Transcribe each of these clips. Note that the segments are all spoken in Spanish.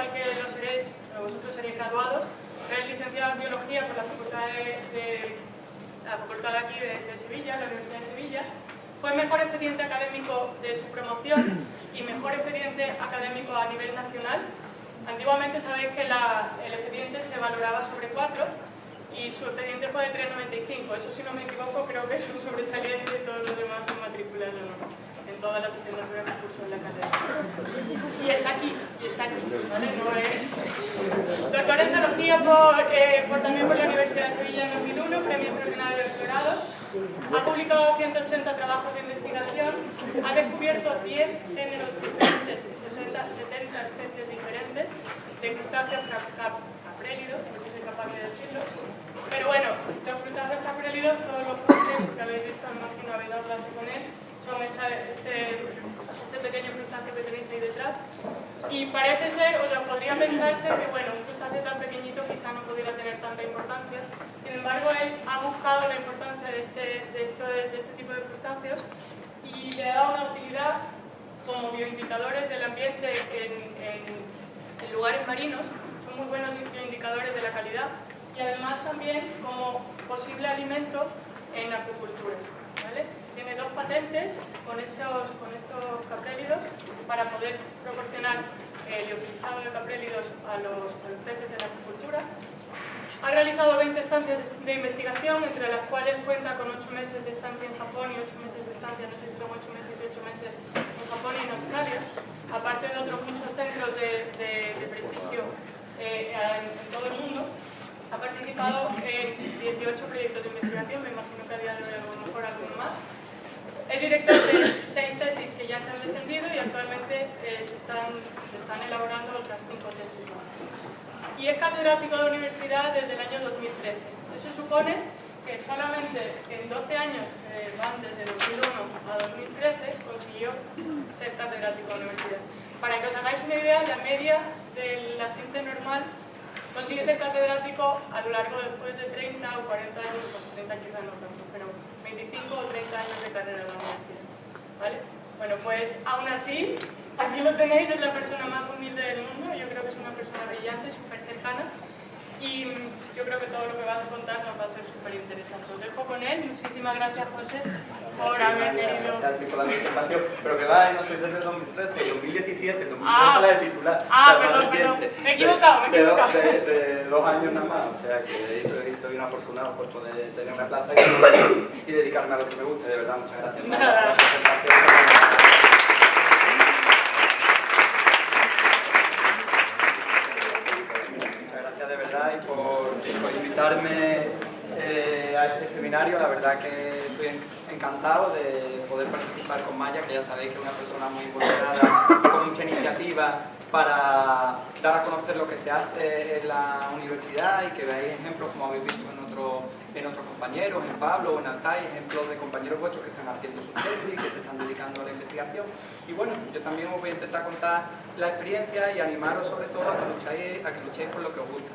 igual que lo seréis, vosotros seréis graduados, es licenciado en Biología por la Facultad de, de la Facultad aquí de, de Sevilla, la Universidad de Sevilla, fue mejor expediente académico de su promoción y mejor expediente académico a nivel nacional Antiguamente sabéis que la, el expediente se valoraba sobre 4 y su expediente fue de 3,95. Eso si no me equivoco creo que es un sobresaliente de todos los demás matrículas en todas las asignaturas de curso en la carrera. Y está aquí, ¿vale? No es... Por, eh, por, también por la Universidad de Sevilla en 2001, premio extraordinario de doctorado. Ha publicado 180 trabajos de investigación, ha descubierto 10 géneros diferentes y 60, 70 especies diferentes de crustáceos caprélidos, no soy capaz de decirlo. Pero bueno, los crustáceos caprélidos, todos los que habéis visto, imagino habéis clase con él, este, este pequeño crustáceo que tenéis ahí detrás. Y parece ser, o lo podría pensarse, que bueno, un crustáceo tan pequeñito quizá no pudiera tener tanta importancia. Sin embargo, él ha buscado la importancia de este, de esto, de este tipo de crustáceos y le ha dado una utilidad como bioindicadores del ambiente en, en, en lugares marinos. Son muy buenos bioindicadores de la calidad y además también como posible alimento en acuicultura. ¿vale? Tiene dos patentes con, esos, con estos caprélidos para poder proporcionar el liofilizado de caprélidos a los, a los peces en la agricultura. Ha realizado 20 estancias de investigación, entre las cuales cuenta con 8 meses de estancia en Japón y 8 meses de estancia, no sé si son 8 meses y 8 meses en Japón y en Australia, aparte de otros muchos centros de, de, de prestigio eh, en, en todo el mundo. Ha participado en 18 proyectos de investigación, me imagino que a día de hoy a lo mejor alguno más. Es director de seis tesis que ya se han defendido y actualmente eh, se, están, elaborando otras cinco tesis. Y es catedrático de universidad desde el año 2013. Eso supone que solamente en 12 años, eh, van desde 2001 a 2013, consiguió ser catedrático de universidad. Para que os hagáis una idea, la media de la ciencia normal consigue ser catedrático a lo largo después de 30 o 40 años, 30 quizás no tanto, 25 o 30 años de carrera en la universidad. ¿Vale? Bueno, pues aún así, aquí lo tenéis, es la persona más humilde del mundo, yo creo que es una persona brillante, súper cercana, y yo creo que todo lo que va a contar nos va a ser súper interesante. Os dejo con él, muchísimas gracias José por haber venido. Gracias por la presentación, pero que va, no soy desde el 2013, el 2017, el 2013 ah, la de titular. Ah, perdón, perdón, me he equivocado, me he equivocado. De, de, de, dos años nada más, o sea que soy, soy un afortunado por poder tener una plaza y, y dedicarme a lo que me guste, de verdad, muchas gracias. Nada. y por, por invitarme eh, a este seminario. La verdad que estoy encantado de poder participar con Maya, que ya sabéis que es una persona muy involucrada con mucha iniciativa para dar a conocer lo que se hace en la universidad y que veáis ejemplos como habéis visto en otros en otros compañeros, en Pablo o en Altai, ejemplos de compañeros vuestros que están haciendo su tesis, que se están dedicando a la investigación. Y bueno, yo también os voy a intentar contar la experiencia y animaros sobre todo a que luchéis, a que luchéis por lo que os gusta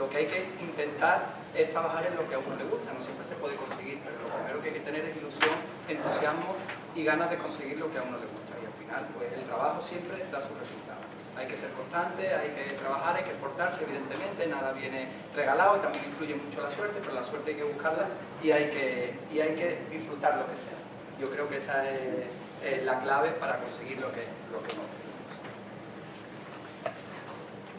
lo que hay que intentar es trabajar en lo que a uno le gusta, no siempre se puede conseguir, pero lo primero que hay que tener es ilusión, entusiasmo y ganas de conseguir lo que a uno le gusta y al final pues el trabajo siempre da sus resultados. hay que ser constante, hay que trabajar, hay que esforzarse, evidentemente, nada viene regalado y también influye mucho la suerte, pero la suerte hay que buscarla y hay que, y hay que disfrutar lo que sea. Yo creo que esa es, la clave para conseguir lo que, lo que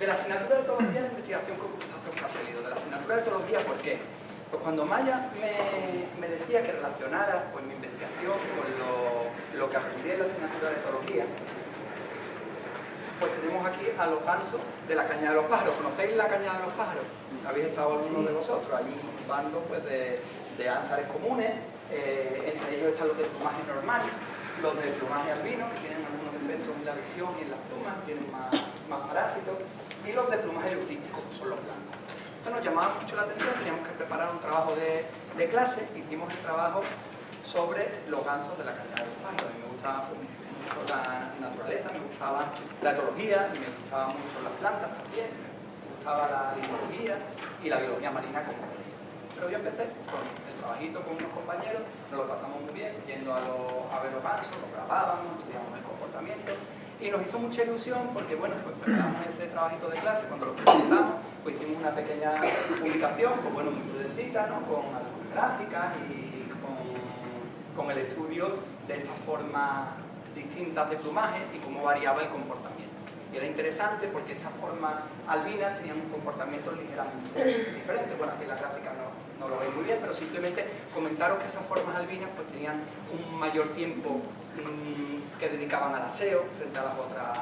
De la asignatura de etología de investigación con gustazo de la asignatura de etología, ¿por qué? Pues cuando Maya me, decía que relacionara pues, mi investigación con lo, lo que aprendí en la asignatura de etología, pues tenemos aquí a los gansos de la caña de los pájaros. ¿Conocéis la caña de los pájaros? ¿Habéis estado alguno de vosotros? Hay un bando pues, de, de ánsares comunes, eh, entre ellos están los de plumaje normal, los de plumaje albino, que tienen algunos efectos en la visión y en las plumas, tienen más, más parásitos, y los de plumaje lucístico, que son los blancos. Esto nos llamaba mucho la atención, teníamos que preparar un trabajo de, de clase, hicimos el trabajo sobre los gansos de la caña de los pájaros. A mí me gustaba pues, la naturaleza, me gustaba la etología, me gustaban mucho las plantas también, me gustaba la limnología y la biología marina como Pero yo empecé con el trabajito con unos compañeros, nos lo pasamos muy bien, yendo a, a ver los gansos, lo grabábamos, estudiábamos el comportamiento y nos hizo mucha ilusión porque, bueno, pues preparamos ese trabajito de clase, cuando lo presentamos, pues hicimos una pequeña publicación, pues bueno, muy prudentita, ¿no? Con algunas gráficas y con, con el estudio de esta forma distintas de plumaje y cómo variaba el comportamiento. Y era interesante porque estas formas albinas tenían un comportamiento ligeramente diferente. Bueno, aquí en la gráfica no, no lo veis muy bien, pero simplemente comentaros que esas formas albinas pues tenían un mayor tiempo que dedicaban al aseo frente a las otras,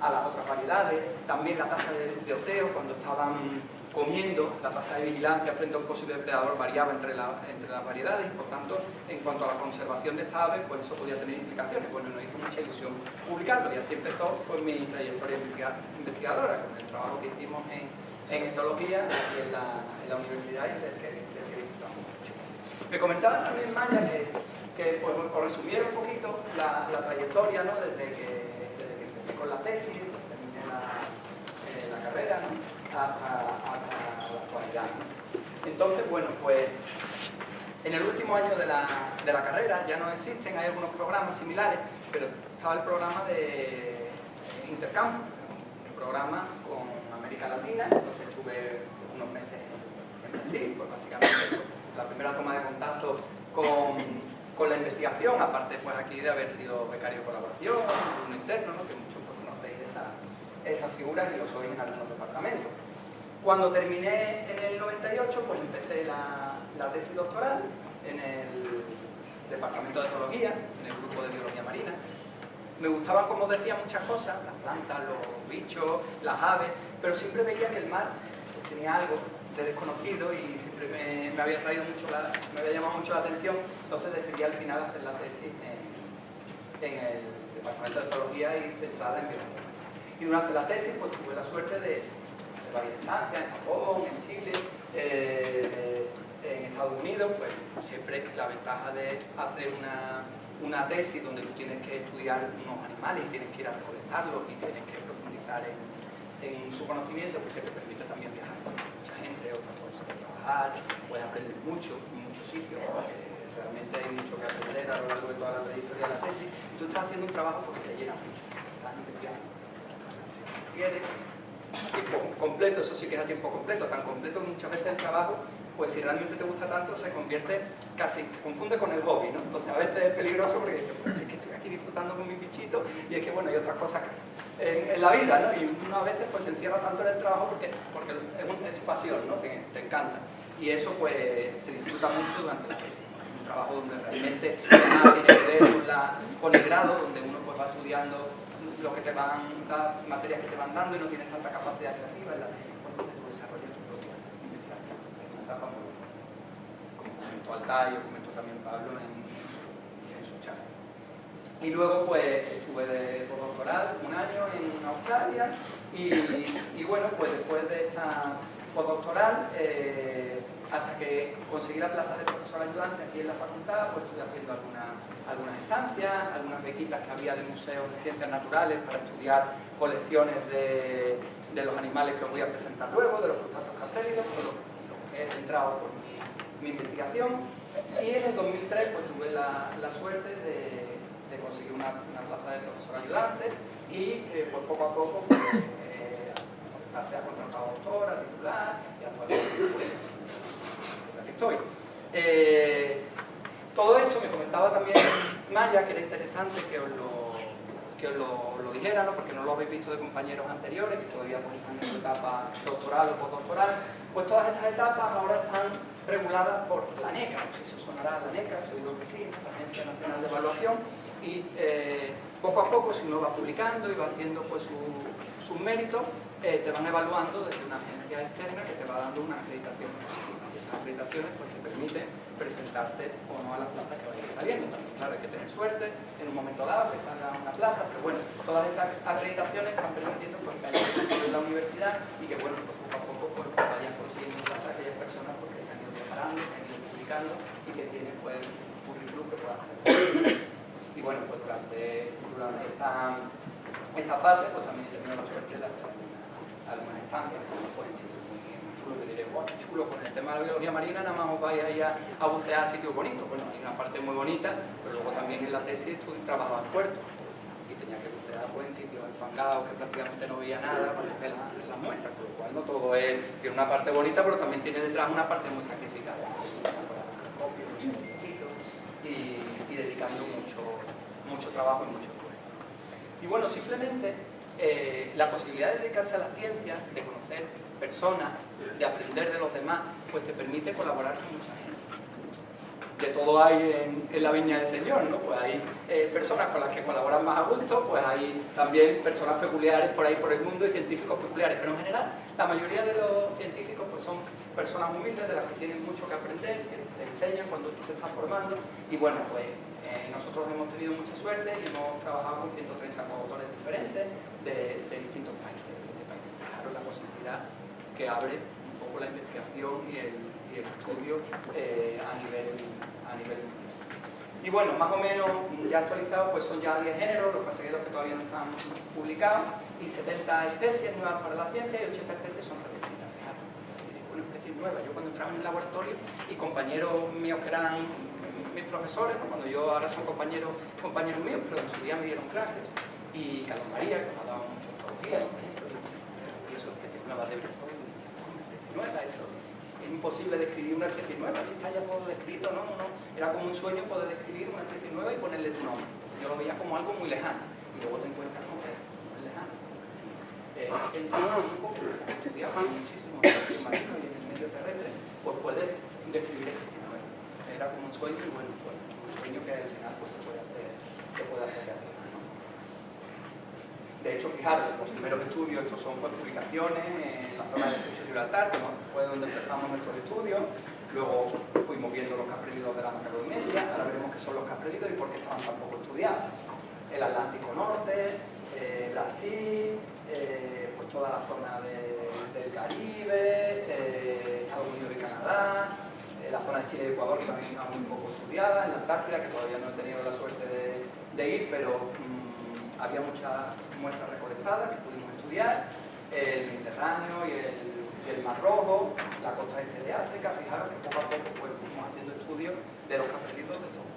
a las otras variedades. También la tasa de, de oteo, cuando estaban comiendo, la tasa de vigilancia frente a un posible depredador variaba entre, entre las variedades y por tanto, en cuanto a la conservación de estas aves, pues eso podía tener implicaciones. Bueno, nos hizo mucha ilusión publicarlo y así empezó pues, mi trayectoria investigadora, con el trabajo que hicimos en, en etología y en la, en la universidad y del que, disfrutamos mucho. Me comentaba también Maya que, que pues, por resumir un poquito la, trayectoria, ¿no? desde, que, empecé con la tesis, terminé la, la carrera, ¿no? hasta, la actualidad. Entonces, bueno, pues en el último año de la, de la, carrera ya no existen, hay algunos programas similares, pero estaba el programa de intercambio, un programa con América Latina, entonces estuve unos meses en Brasil, pues básicamente la primera toma de contacto con, con, la investigación, aparte pues aquí de haber sido becario de colaboración, un interno, ¿no? que muchos pues, conocéis esa, esas figuras y lo soy en algunos departamentos. Cuando terminé en el 98, pues empecé la, tesis doctoral en el departamento de zoología, en el grupo de biología marina. Me gustaban, como decía, muchas cosas, las plantas, los bichos, las aves, pero siempre veía que el mar tenía algo de desconocido y siempre me, había traído mucho me había llamado mucho la atención, entonces decidí al final hacer la tesis en, el departamento de zoología y centrada en biología. Y durante la tesis pues, tuve la suerte de, de varias estancias, en Japón, en Chile, eh, en Estados Unidos, pues siempre la ventaja de hacer una, una, tesis donde tú tienes que estudiar unos animales y tienes que ir a recolectarlos y tienes que profundizar en, en su conocimiento, pues que te permite también viajar con mucha gente, otras formas de puedes aprender mucho en muchos sitios, realmente hay mucho que aprender a lo largo de toda la trayectoria de la tesis, tú estás haciendo un trabajo porque te llena mucho, estás quiere, a tiempo completo, eso sí que es a tiempo completo, tan completo muchas veces el trabajo, pues si realmente te gusta tanto, se convierte casi, se confunde con el hobby, ¿no? Entonces a veces es peligroso porque dices, pues es que estoy aquí disfrutando con mi bichito y es que bueno, hay otras cosas en, la vida, ¿no? Y uno a veces pues se encierra tanto en el trabajo porque, porque es, tu pasión, ¿no? Te, te, encanta. Y eso pues se disfruta mucho durante la tesis. Un trabajo donde realmente nada tiene que ver con, la, con el grado, donde uno pues va estudiando lo que te van, las materias que te van dando y no tienes tanta capacidad creativa en la tesis, cuando tú desarrollas tu propia investigación. Entonces, una etapa muy como comentó Altay o comentó también Pablo en, su chat. Y luego pues estuve de postdoctoral un año en Australia y, bueno, pues después de esta postdoctoral eh, hasta que conseguí la plaza de profesor ayudante aquí en la facultad, pues estuve haciendo algunas, algunas estancias, algunas bequitas que había de museos de ciencias naturales para estudiar colecciones de, de los animales que os voy a presentar luego, de los crustáceos cartélidos, por lo, que he centrado por mi, investigación. Y en el 2003 pues tuve la, la suerte de, de conseguir una, una, plaza de profesor ayudante y eh, pues poco a poco pues, eh, pasé a contratar doctora, titular y actualmente aquí estoy. Eh, todo esto me comentaba también Maya que era interesante que os lo, que os lo, dijera, ¿no? porque no lo habéis visto de compañeros anteriores, que todavía pues, están en su etapa doctoral o postdoctoral, pues todas estas etapas ahora están reguladas por la NECA, no sé si eso sonará la NECA, seguro que sí, la Agencia Nacional de Evaluación, y eh, poco a poco si uno va publicando y va haciendo pues sus méritos, eh, te van evaluando desde una agencia externa que te va dando una acreditación positiva. Y esas acreditaciones pues, te permiten presentarte o no a las plazas que vayan saliendo. También, claro, hay que tener suerte en un momento dado que salga una plaza, pero bueno, todas esas acreditaciones están permitiendo pues, que haya en la universidad y que bueno, pues, poco a poco pues, vayan consiguiendo plazas aquellas personas porque se han ido ido publicando y que tienen pues, un currículum que puedan ser. Y bueno, pues durante, durante esta, esta fase pues también he tenido la suerte de hacer algunas estancias, como pues en que diré, guau, qué chulo, con el tema de la biología marina nada más os vais a ir a, bucear a sitios bonitos. Bueno, hay una parte muy bonita, pero luego también en la tesis trabajaba en puerto en sitios enfangados que prácticamente no veía nada para coger las muestras, con lo cual no todo es, tiene una parte bonita, pero también tiene detrás una parte muy sacrificada. Y, y dedicando mucho, mucho trabajo y mucho esfuerzo. Y bueno, simplemente eh, la posibilidad de dedicarse a la ciencia, de conocer personas, de aprender de los demás, pues te permite colaborar con mucha gente. De todo hay en, la viña del Señor, ¿no? Pues hay eh, personas con las que colaboran más a gusto, pues hay también personas peculiares por ahí por el mundo y científicos peculiares, pero en general la mayoría de los científicos pues son personas humildes de las que tienen mucho que aprender, que te enseñan cuando tú te estás formando y bueno, pues eh, nosotros hemos tenido mucha suerte y hemos trabajado con 130 autores diferentes de, distintos países, de países. Claro, la posibilidad que abre un poco la investigación y el, estudio eh, a, nivel, a nivel y bueno, más o menos ya actualizados pues son ya 10 géneros, los perseguidos que todavía no están publicados, y 70 especies nuevas para la ciencia y 80 especies son repetidas. una especie nueva. Yo cuando entraba en el laboratorio y compañeros míos que eran mis profesores, cuando yo ahora son compañeros, compañeros míos, pero en su día me dieron clases, y Carlos María, que me ha dado mucho por ejemplo, y especies nuevas de nueva, eso es imposible describir una especie nueva, si está ya todo descrito, ¿no? ¿no? Era como un sueño poder describir una especie nueva y ponerle tu nombre. Yo lo veía como algo muy lejano, y luego te encuentras con que no es lejano. Eh, el grupo que estudiaba muchísimo en el marino y en el medio terrestre, pues puede describir especies nuevas. Era como un sueño y bueno, pues un sueño que al final pues, se puede hacer, se puede hacer. De hecho, fijaros, los primeros estudios, estos son pues, en la zona del Estrecho de Gibraltar, que fue donde empezamos nuestros estudios. Luego fuimos viendo los caprelidos de la Macaronesia, ahora veremos qué son los caprelidos y por qué estaban tan poco estudiados. El Atlántico Norte, eh, Brasil, eh, pues toda la zona del Caribe, eh, Estados Unidos y Canadá, la zona de Chile y Ecuador que también estaba muy poco estudiada, en la Antártida, que todavía no he tenido la suerte de, ir, pero mm, había muchas muestras recolectadas que pudimos estudiar, el Mediterráneo y el, Mar Rojo, la costa este de África, fijaros que poco a poco pues, fuimos haciendo estudios de los capelitos de todo.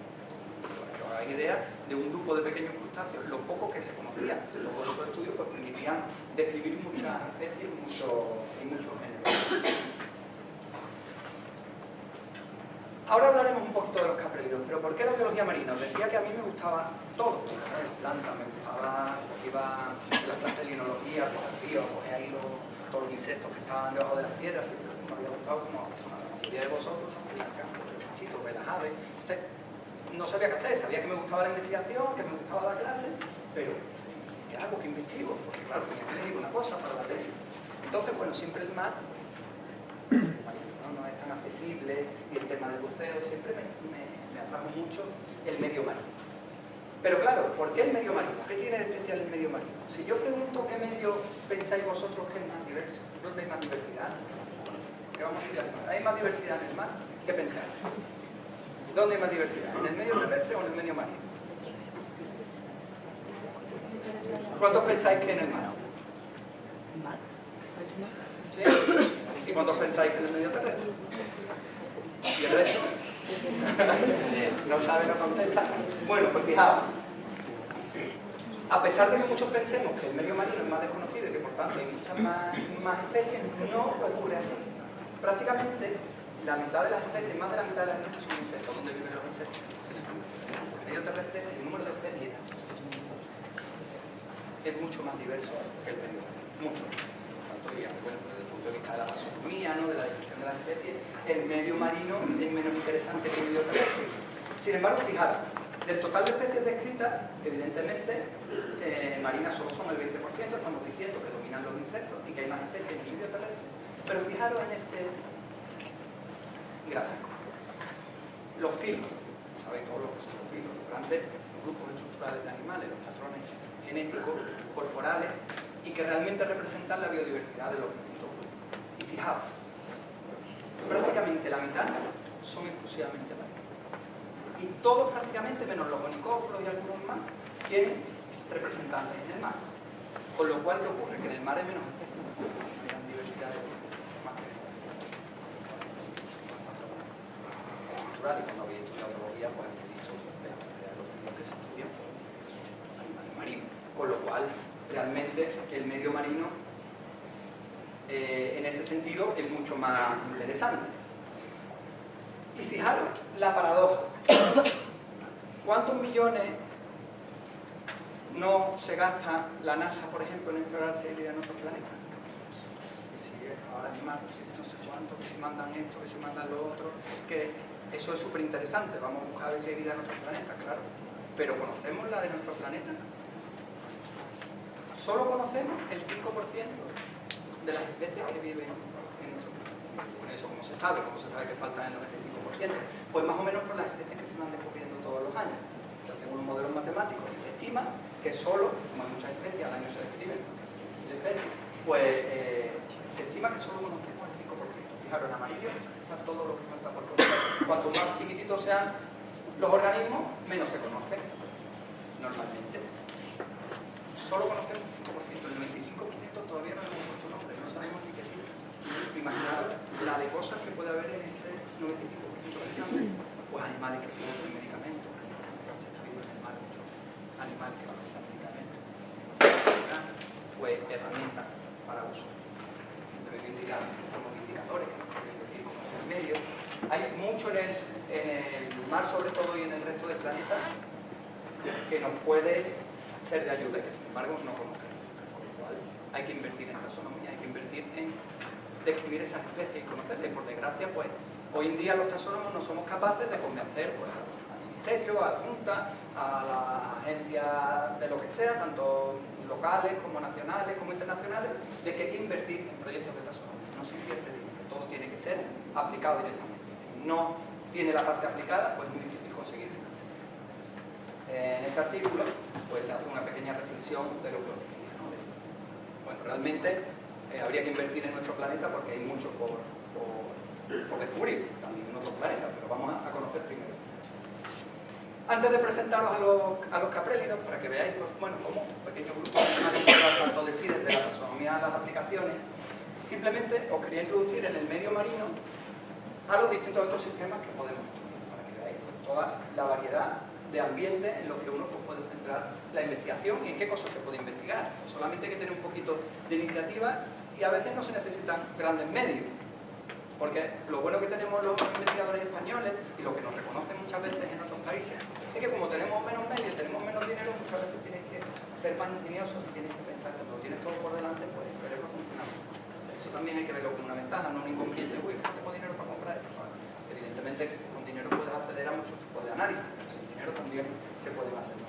Hagáis idea de un grupo de pequeños crustáceos, lo poco que se conocía. Todos esos estudios pues, permitían describir muchas especies y muchos géneros. Ahora hablaremos un poquito de los caprílidos, pero ¿por qué la biología marina? Os decía que a mí me gustaba todo, las plantas, me gustaba, pues iba la clase de linología, pues al río, pues ahí todos los insectos que estaban debajo de las piedras, me había gustado como a la mayoría de vosotros, el los bichitos, ver las aves, no sabía qué hacer, sabía que me gustaba la investigación, que me gustaba la clase, pero ¿qué hago? ¿Qué investigo? Porque claro, tenía que elegir una cosa para la tesis. Entonces, bueno, siempre el mar no es tan accesible y el tema del buceo siempre me, me, atrajo mucho el medio marino. Pero claro, ¿por qué el medio marino? ¿Qué tiene de especial el medio marino? Si yo pregunto qué medio pensáis vosotros que es más diverso, ¿dónde hay más diversidad? ¿Qué vamos a ir ¿Hay más diversidad en el mar? ¿Qué pensáis? ¿Dónde hay más diversidad? ¿En el medio terrestre o en el medio marino? ¿Cuántos pensáis que en el mar? ¿Sí? ¿Y cuántos pensáis que en el medio terrestre? ¿Y el resto? no sabe, no contesta. Bueno, pues fijaos. A pesar de que muchos pensemos que el medio marino es más desconocido y que por tanto hay muchas más, especies, no ocurre así. Prácticamente la mitad de las especies, más de la mitad de las especies son insectos, donde viven los insectos. El medio terrestre, el número de especies es mucho más diverso que el medio mucho. Tanto, digamos, bueno, punto de vista de la taxonomía, ¿no? de la descripción de las especies, el medio marino es menos interesante que el medio terrestre. Sin embargo, fijaros, del total de especies descritas, evidentemente, eh, marinas solo son el 20%, estamos diciendo que dominan los insectos y que hay más especies en el medio terrestre. Pero fijaros en este gráfico. Los filos, sabéis todos lo que son los filos, los grandes grupos estructurales de animales, los patrones genéticos, corporales, y que realmente representan la biodiversidad de los fijaos, prácticamente la mitad son exclusivamente marinos. Y todos prácticamente, menos los bonicóforos y algunos más, tienen representantes en el mar. Con lo cual, ¿qué ocurre? Que en el mar hay menos especies, menos diversidad de más que natural y cuando pues los que se estudian animales marinos. Con lo cual, realmente el medio marino eh, en ese sentido es mucho más interesante. Y fijaros, la paradoja. ¿Cuántos millones no se gasta la NASA, por ejemplo, en explorar vida en otros planetas? Que si ahora si no sé cuánto, que si mandan esto, que si mandan lo otro, que eso es súper interesante, vamos a buscar a ver si hay vida en otros planetas, claro. Pero ¿conocemos la de nuestro planeta? Solo conocemos el 5% de las especies que viven en nuestro planeta. Con eso, como se sabe, como se sabe que faltan el 95%, pues más o menos por las especies que se van descubriendo todos los años. Se hacen unos modelos matemáticos y se estima que solo, como hay muchas especies, al año se describen especies, pues eh, se estima que solo conocemos el 5%. Fijaros, en amarillo está todo lo que falta por conocer. Cuanto más chiquititos sean los organismos, menos se conocen normalmente. Solo conocemos todavía no hemos puesto nombre, no sabemos ni qué existe. Imaginad de cosas que puede haber en ese 95% de campo. Pues animales que producen medicamentos, se está viendo en el mar muchos animales que producen medicamentos. Pues herramientas para uso. Como indicadores, como medios. Hay mucho en el, en el mar, sobre todo, y en el resto del planeta, que nos puede ser de ayuda y que, sin embargo, no conocemos hay que invertir en taxonomía, hay que invertir en describir esas especies y conocerlas. por desgracia, pues, hoy en día los taxónomos no somos capaces de convencer pues, al ministerio, a la Junta, a las agencias de lo que sea, tanto locales como nacionales como internacionales, de que hay que invertir en proyectos de taxonomía. No se invierte dinero, todo tiene que ser aplicado directamente. Si no tiene la parte aplicada, pues es muy difícil conseguir financiación. En este artículo pues, se hace una pequeña reflexión de lo que bueno, realmente eh, habría que invertir en nuestro planeta porque hay mucho por, por, descubrir, también en otros planetas, pero vamos a, conocer primero. Antes de presentaros a los, a los caprélidos, para que veáis pues, bueno, cómo un pequeño grupo tanto de sí desde la taxonomía a las aplicaciones, simplemente os quería introducir en el medio marino a los distintos ecosistemas que podemos estudiar, para que veáis toda la variedad de ambiente en los que uno pues, puede centrar la investigación y en qué cosas se puede investigar. Solamente hay que tener un poquito de iniciativa y a veces no se necesitan grandes medios. Porque lo bueno que tenemos los investigadores españoles y lo que nos reconocen muchas veces en otros países es que como tenemos menos medios, tenemos menos dinero, muchas veces tienes que ser más ingenioso y tienes que pensar que cuando tienes todo por delante, pues el cerebro funciona. Eso también hay que verlo como una ventaja, no un inconveniente. Uy, no tengo dinero para comprar esto. Evidentemente con dinero puedes acceder a muchos tipos de análisis pero también se pueden hacer.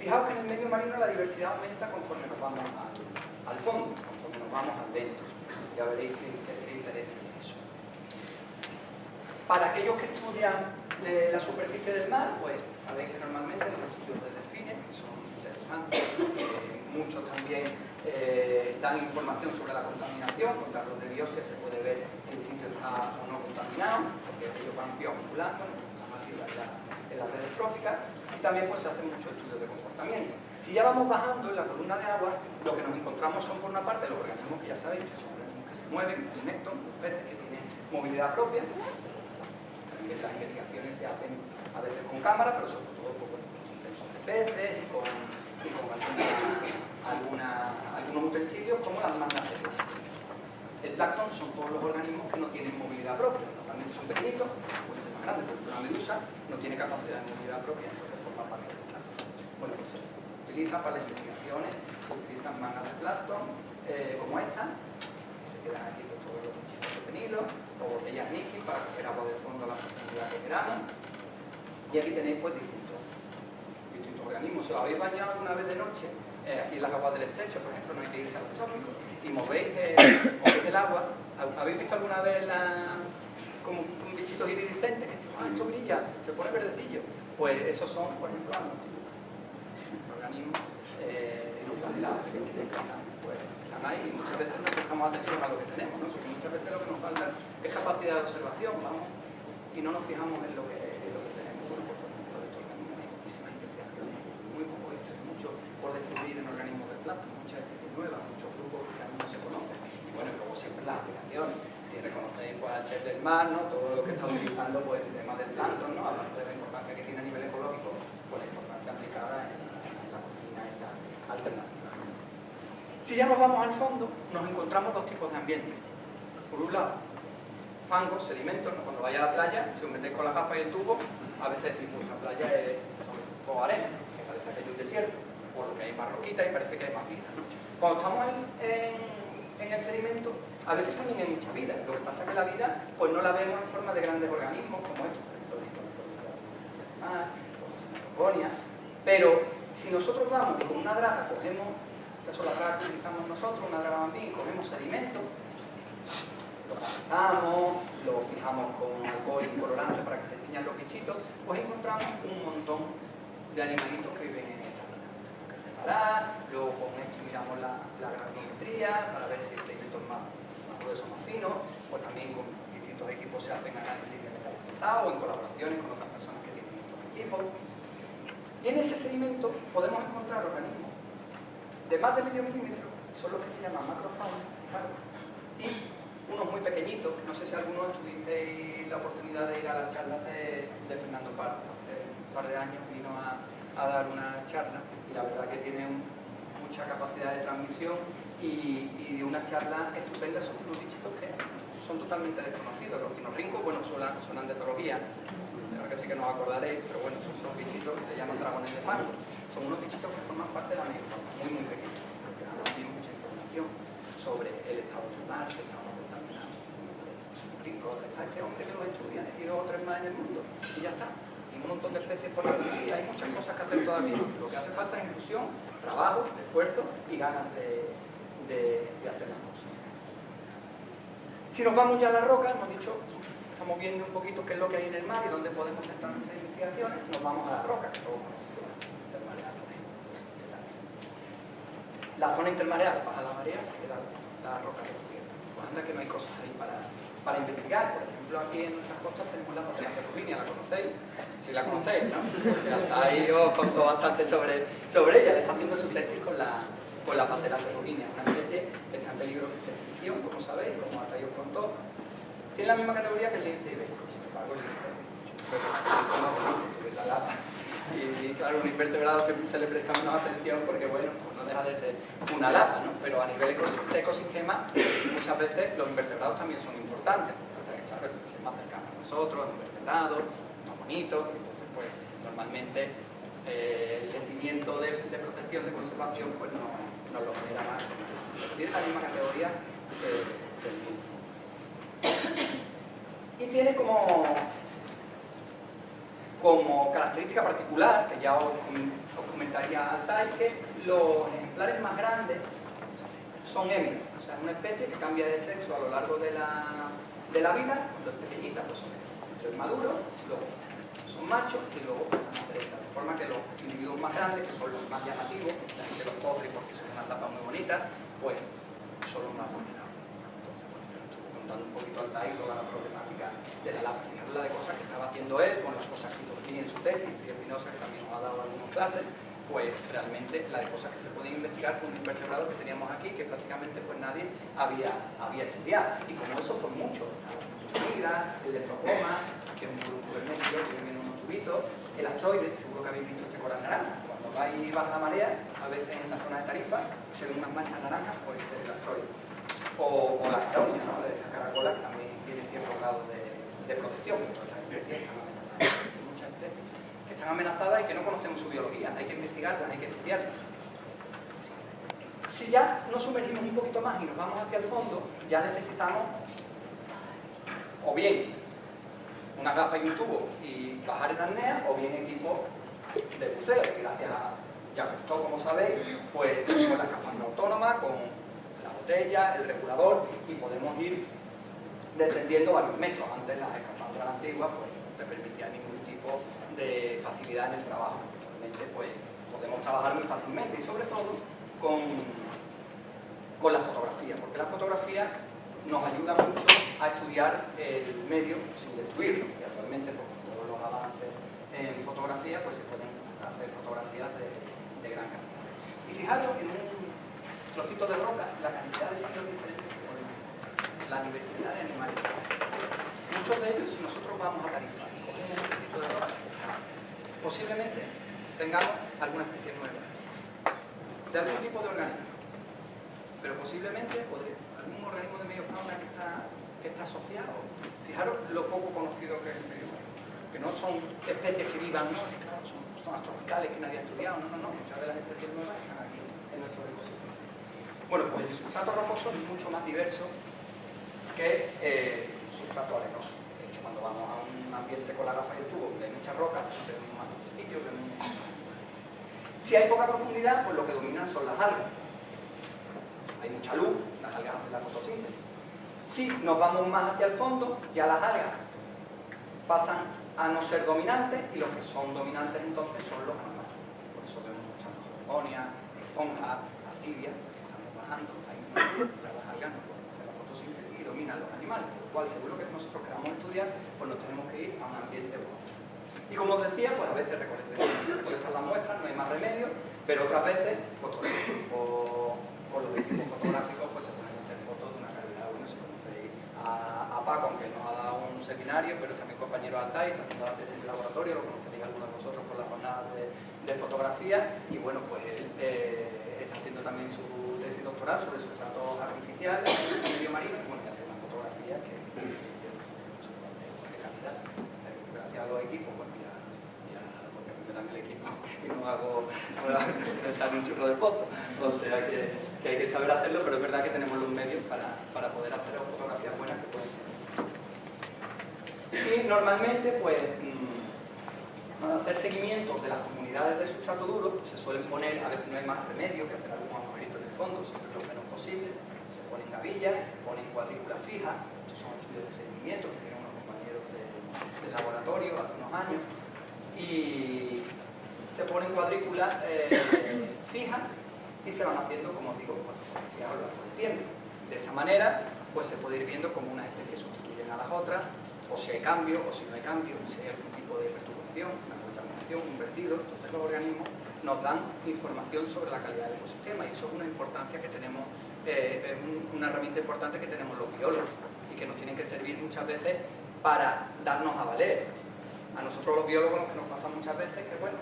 Fijaos que en el medio marino la diversidad aumenta conforme nos vamos al, fondo, conforme nos vamos al dentro. Ya veréis qué, interés eso. Para aquellos que estudian eh, la superficie del mar, pues sabéis que normalmente los estudios de delfines, que son interesantes, muchos también eh, dan información sobre la contaminación, con datos de biopsia se puede ver si el sitio está o no contaminado, porque ellos van bioacumulando, en las redes tróficas y también pues, se hacen muchos estudios de Si ya vamos bajando en la columna de agua, lo que nos encontramos son por una parte los organismos que ya sabéis que son organismos que se mueven, el nécton, los peces que tienen movilidad propia. Las investigaciones se hacen a veces con cámara, pero sobre todo con sensores peces y con, algunos utensilios como las mangas de plástico. El plancton son todos los organismos que no tienen movilidad propia, normalmente son pequeñitos, pueden ser más grandes, por una medusa no tiene capacidad de movilidad propia, entonces forma parte del plancton. Bueno, pues se utiliza para las investigaciones, utilizan mangas de plancton eh, como esta, se quedan aquí pues, todos los bichitos de penilo, o botellas Nicky para coger agua del fondo a la profundidad que queramos. Y aquí tenéis pues distintos, distintos organismos. Si os habéis bañado alguna vez de noche, eh, aquí en las aguas del estrecho, por ejemplo, no hay que irse a los trópicos, y movéis, eh, el agua, ¿habéis visto alguna vez la, como un bichito iridiscente que dice, ah, esto brilla, se pone verdecillo? Pues esos son, por ejemplo, organismos eh, helados, pues están ahí y muchas veces no prestamos atención a lo que tenemos, ¿no? porque muchas veces lo que nos falta es capacidad de observación, vamos, y no nos fijamos en lo que, en lo que tenemos. Bueno, pues, por ejemplo, de estos organismos hay muchísimas investigaciones, muy poco esto, mucho por descubrir en organismos de plato, muchas especies nuevas, muchos grupos que aún no se conocen. Y bueno, como siempre las aplicaciones, si reconocéis pues, al chef del mar, ¿no? todo lo que está utilizando pues, el tema del plancton, ¿no? aparte de la importancia que tiene a nivel ecológico, pues la importancia aplicada en, en la cocina esta alternativa. Si ya nos vamos al fondo, nos encontramos dos tipos de ambientes. Por un lado, fangos, sedimentos, cuando vaya a la playa, si os metéis con la gafa y el tubo, a veces pues la playa es todo arena, que parece que hay un desierto, por lo que hay más roquita y parece que hay más vida. Cuando estamos en, en, el sedimento, a veces también hay mucha vida, lo que pasa es que la vida pues no la vemos en forma de grandes organismos como estos, la pero si nosotros vamos y con una draga cogemos, esta es la draga que utilizamos nosotros, una draga bambí, y cogemos sedimento, lo pasamos, lo fijamos con alcohol y colorante para que se tiñan los bichitos, pues encontramos un montón de animalitos que viven en esa zona. Que separar, luego con esto miramos la, la para ver si el segmento es más, más grueso más fino, pues también con distintos equipos se hacen análisis de metales pesados o en colaboraciones con otras personas que tienen estos equipos. Y en ese sedimento podemos encontrar organismos de más de medio milímetro, son los que se llaman macrofauna, y unos muy pequeñitos, que no sé si alguno tuvisteis la oportunidad de ir a las charlas de, Fernando Pardo, hace un par de años vino a, dar una charla y la verdad que tiene mucha capacidad de transmisión y, y una charla estupenda sobre unos bichitos que son totalmente desconocidos. Los pinorrincos, bueno, suenan, suenan de zoología, que sí que no os acordaréis, pero bueno, son unos bichitos que se llaman dragones de fango. Son unos bichitos que forman parte de la megafauna, muy muy pequeños, porque no tienen mucha información sobre el estado mar, si estamos contaminados. Este hombre que los estudia, y dos o tres más en el mundo, y ya está. Hay un montón de especies por aquí, hay muchas cosas que hacer todavía. Lo que hace falta es inclusión, trabajo, esfuerzo y ganas de, de, de hacer las cosas. Si nos vamos ya a la roca, hemos dicho estamos viendo un poquito qué es lo que hay en el mar y dónde podemos centrar nuestras investigaciones, nos vamos a la roca, que todos intermareal, La zona intermareal baja la marea, se queda la roca de tierra. Pues anda que no hay cosas ahí para, para investigar. Por ejemplo, aquí en nuestras costas tenemos la patela ferruginia, ¿la conocéis? Si la conocéis, ¿no? Ahí os contó bastante sobre, sobre ella, le está haciendo su tesis con la, con la ferruginia, una especie que está en peligro de extinción, como sabéis, como hasta os contó, tiene la misma categoría que el lince ibérico, sin embargo el lince lapa. Y, claro, un invertebrado se, se, le presta menos atención porque, bueno, pues no deja de ser una lapa, ¿no? Pero a nivel de ecosistema, muchas veces los invertebrados también son importantes. Entonces, claro, es más cercano a nosotros, un invertebrado, más bonito, entonces, pues, normalmente eh, el sentimiento de, protección, de conservación, pues no, lo genera más. Tiene la misma categoría eh, del lince. Y tiene como, como característica particular, que ya os, comentaría al que los ejemplares más grandes son émidos, o sea, es una especie que cambia de sexo a lo largo de la, de la vida, cuando es pequeñita pues son maduros, luego son machos y luego pasan a ser estas, de forma que los individuos más grandes, que son los más llamativos, la gente los coge porque son una tapa muy bonita, pues son los más bonitos un poquito al TAI toda la problemática de la lapa. habla de cosas que estaba haciendo él, con las cosas que hizo Fini en su tesis, y Espinosa, que también nos ha dado algunas clases, pues realmente la de cosas que se pueden investigar con un invertebrado que teníamos aquí, que prácticamente pues nadie había, había estudiado. Y como eso, pues mucho. La migra, el leptocoma, que es un grupo de que viene en unos tubitos, el astroide, seguro que habéis visto este coral naranja, cuando hay baja la marea, a veces en la zona de Tarifa se ven unas manchas naranjas, puede ser el asteroide. O, o la caroña, ¿no? la caracola, que también tiene cierto grado de, de protección, las muchas especies que están amenazadas y que no conocemos su biología, hay que investigarlas, hay que estudiarlas. Si ya nos sumergimos un poquito más y nos vamos hacia el fondo, ya necesitamos o bien una gafa y un tubo y bajar en arnea, o bien equipo de buceo, gracias a ya como sabéis, pues tenemos la escafandra autónoma con la botella, el regulador y podemos ir descendiendo varios metros. Antes las escafandras antiguas pues, no te permitían ningún tipo de facilidad en el trabajo. Actualmente pues podemos trabajar muy fácilmente y sobre todo con, con la fotografía, porque la fotografía nos ayuda mucho a estudiar el medio sin destruirlo. Y actualmente, con todos los avances en fotografía, pues se pueden hacer fotografías de, de gran calidad. Y fijaros en un trocito de roca la cantidad de filos diferentes que podemos la diversidad de animales. Muchos de ellos, si nosotros vamos a Tarifa y cogemos un trocito de roca, posiblemente tengamos alguna especie nueva, de algún tipo de organismo, pero posiblemente o de algún organismo de medio fauna que está, que está asociado. Fijaros lo poco conocido que es el medio fauna, que no son especies que vivan, no, son zonas tropicales que nadie ha estudiado, no, no, no, muchas de las especies nuevas están aquí en nuestro ecosistema. Bueno, pues el sustrato rocoso es mucho más diverso que eh, el sustrato arenoso. De hecho, cuando vamos a un ambiente con la gafa y el tubo donde hay muchas rocas, vemos más sencillo, si hay poca profundidad, pues lo que dominan son las algas. Hay mucha luz, las algas hacen la fotosíntesis. Si nos vamos más hacia el fondo, ya las algas pasan a no ser dominantes y los que son dominantes entonces son los animales. Por eso vemos muchas hormonias, esponjas, acidias, estamos bajando, hay las algas no pueden hacer la fotosíntesis y dominan los animales, por lo cual seguro que nosotros queramos estudiar, pues nos tenemos que ir a un ambiente bueno. Y como os decía, pues a veces recolectamos puede estar las muestras, no hay más remedio, pero otras veces, pues por, ejemplo, por los equipos fotográficos, pues se pueden hacer fotos de una calidad, bueno, si conocéis a, a Paco, aunque nos ha dado un seminario, pero también compañero Altai, está haciendo la tesis de laboratorio, lo conoceréis algunos de vosotros por las jornadas de, de fotografía, y bueno, pues él eh, está haciendo también su doctoral sobre sustratos artificiales, medio marino, y bueno, que hace una fotografía que, de calidad. Gracias a los equipos, pues mira, ya, porque me dan el equipo y no hago, me sale un churro de foto, o sea que, que, hay que saber hacerlo, pero es verdad que tenemos los medios para, para poder hacer fotografías buenas que pueden ser. Y normalmente, pues, para hacer seguimiento de las comunidades de sustrato duro, se suelen poner, a veces no hay más remedio que hacer en el fondo, siempre lo menos se ponen gavillas, se ponen cuadrículas fijas, estos son estudios de seguimiento que hicieron unos compañeros de, del laboratorio hace unos años, y se ponen cuadrículas eh, fijas y se van haciendo, como os digo, a lo largo del tiempo. De esa manera, pues se puede ir viendo cómo unas especies sustituyen a las otras, o si hay cambio, o si no hay cambio, si hay algún tipo de perturbación, una contaminación, un vertido, entonces los organismos nos dan información sobre la calidad del ecosistema y eso es una importancia que tenemos, eh, es una herramienta importante que tenemos los biólogos y que nos tienen que servir muchas veces para darnos a valer. A nosotros los biólogos nos pasa muchas veces que, bueno,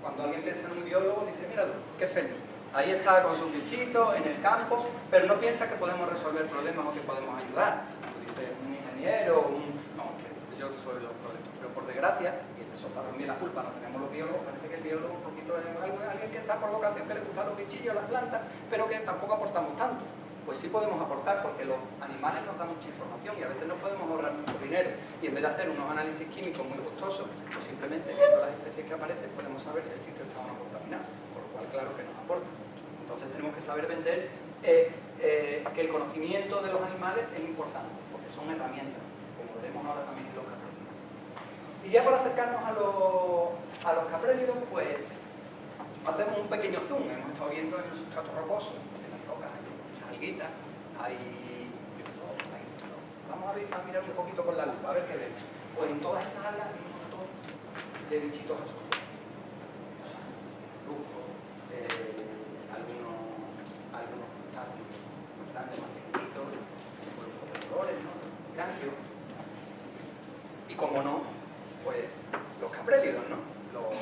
cuando alguien piensa en un biólogo dice, mira, qué feliz, ahí está con sus bichitos, en el campo, pero no piensa que podemos resolver problemas o que podemos ayudar. Tú dices, un ingeniero, un yo soy los problemas. Pero por desgracia, y eso también la culpa, no tenemos los biólogos, parece que el biólogo es alguien que está por vocación, que le gustan los bichillos, las plantas, pero que tampoco aportamos tanto. Pues sí podemos aportar porque los animales nos dan mucha información y a veces no podemos ahorrar mucho dinero. Y en vez de hacer unos análisis químicos muy costosos, pues simplemente viendo las especies que aparecen podemos saber si el sitio está o no contaminado, por lo cual claro que nos aporta. Entonces tenemos que saber vender eh, eh, que el conocimiento de los animales es importante, porque son herramientas, como veremos ahora también en los y ya para acercarnos a los, a los pues hacemos un pequeño zoom. Hemos estado viendo en el sustrato rocoso, en las rocas, hay muchas alguitas, hay... Vamos a, ver, a, mirar un poquito con la lupa, a ver qué vemos. Pues en todas esas algas hay un montón de bichitos asociados. O sea, lupos, eh, algunos, algunos crustáceos grandes, más pequeñitos, grupos de colores, ¿no? Grandios. Y como no, pues los caprélidos, ¿no? Los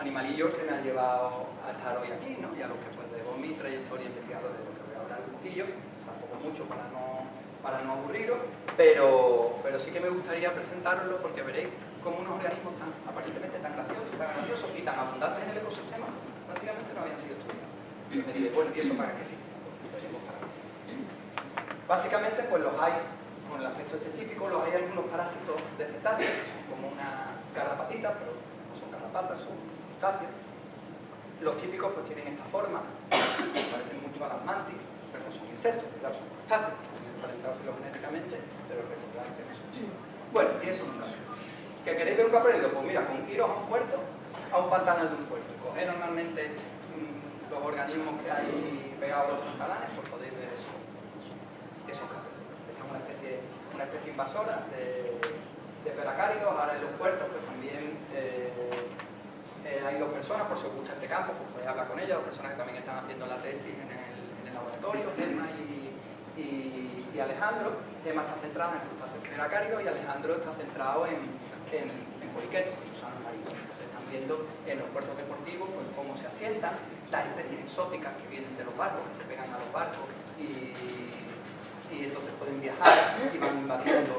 animalillos que me han llevado a estar hoy aquí, ¿no? y a los que pues debo mi trayectoria investigadora de lo que voy a hablar un poquillo, tampoco mucho para no, para no aburriros, pero, pero sí que me gustaría presentarlo porque veréis como unos organismos tan aparentemente tan graciosos, tan graciosos y tan abundantes en el ecosistema prácticamente no habían sido estudiados. Me diré, bueno, ¿y eso para qué sí? Básicamente, pues los hay, con el aspecto típico, los hay algunos parásitos de cetáceos, que son como una garrapatita, pero no son garrapatas, son cetáceos. Los típicos pues tienen esta forma, parecen mucho a las mantis, pero no son insectos, claro, son crustáceos, están emparentados filogenéticamente, pero que no son. Bueno, y eso es un ¿Que queréis ver un caprélido? Pues mira, con iros a un puerto, a un pantanal de un puerto. Coged normalmente mmm, los organismos que hay pegados a los pantalanes, pues podéis ver eso. Esos caprélidos. Esta es una especie, una especie invasora de, de peracáridos. Ahora en los puertos, pues también eh, eh, hay dos personas, por si os gusta este campo, pues podéis hablar con ellas, dos personas que también están haciendo la tesis en el laboratorio, Gemma y, y, y Alejandro. Gemma está centrada en crustáceos peracáridos y Alejandro está centrado en en, en poliquetos, usan marinos. Entonces están viendo en los puertos deportivos pues, cómo se asientan las especies exóticas que vienen de los barcos, que se pegan a los barcos y, y entonces pueden viajar y van invadiendo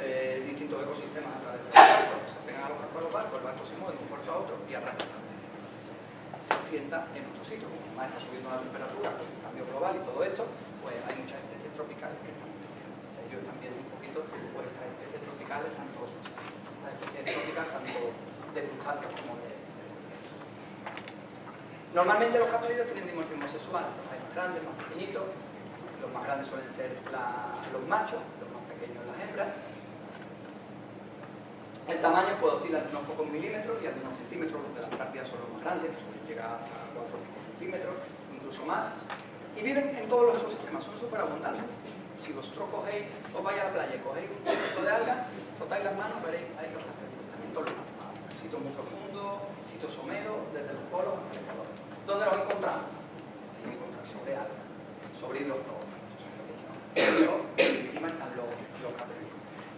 eh, distintos ecosistemas a través de los barcos. Se pegan a los barcos a los barcos, el barco se mueve de un puerto a otro y arranca esa se asienta en otro sitio, como más está subiendo la temperatura, el cambio global y todo esto, pues hay muchas especies tropicales que están Entonces un poquito pues estas especies tropicales, tanto de crustáceos como de... Normalmente los capelidos tienen dimorfismo sexual, los hay más grandes, más pequeñitos, los más grandes suelen ser los machos, los más pequeños las hembras. El tamaño puede oscilar unos pocos milímetros y algunos centímetros, los de la Antártida son los más grandes, llegar hasta 4 o 5 centímetros, incluso más. Y viven en todos los ecosistemas, son súper abundantes si vosotros cogéis, os vais a la playa y cogéis un poquito de algas, frotáis las manos, veréis ahí los también todos los sitios muy profundos, sitios someros, desde los polos hasta el Ecuador. ¿Dónde los encontramos? Ahí encontramos sobre algas, sobre hidrozoos. Pero los, los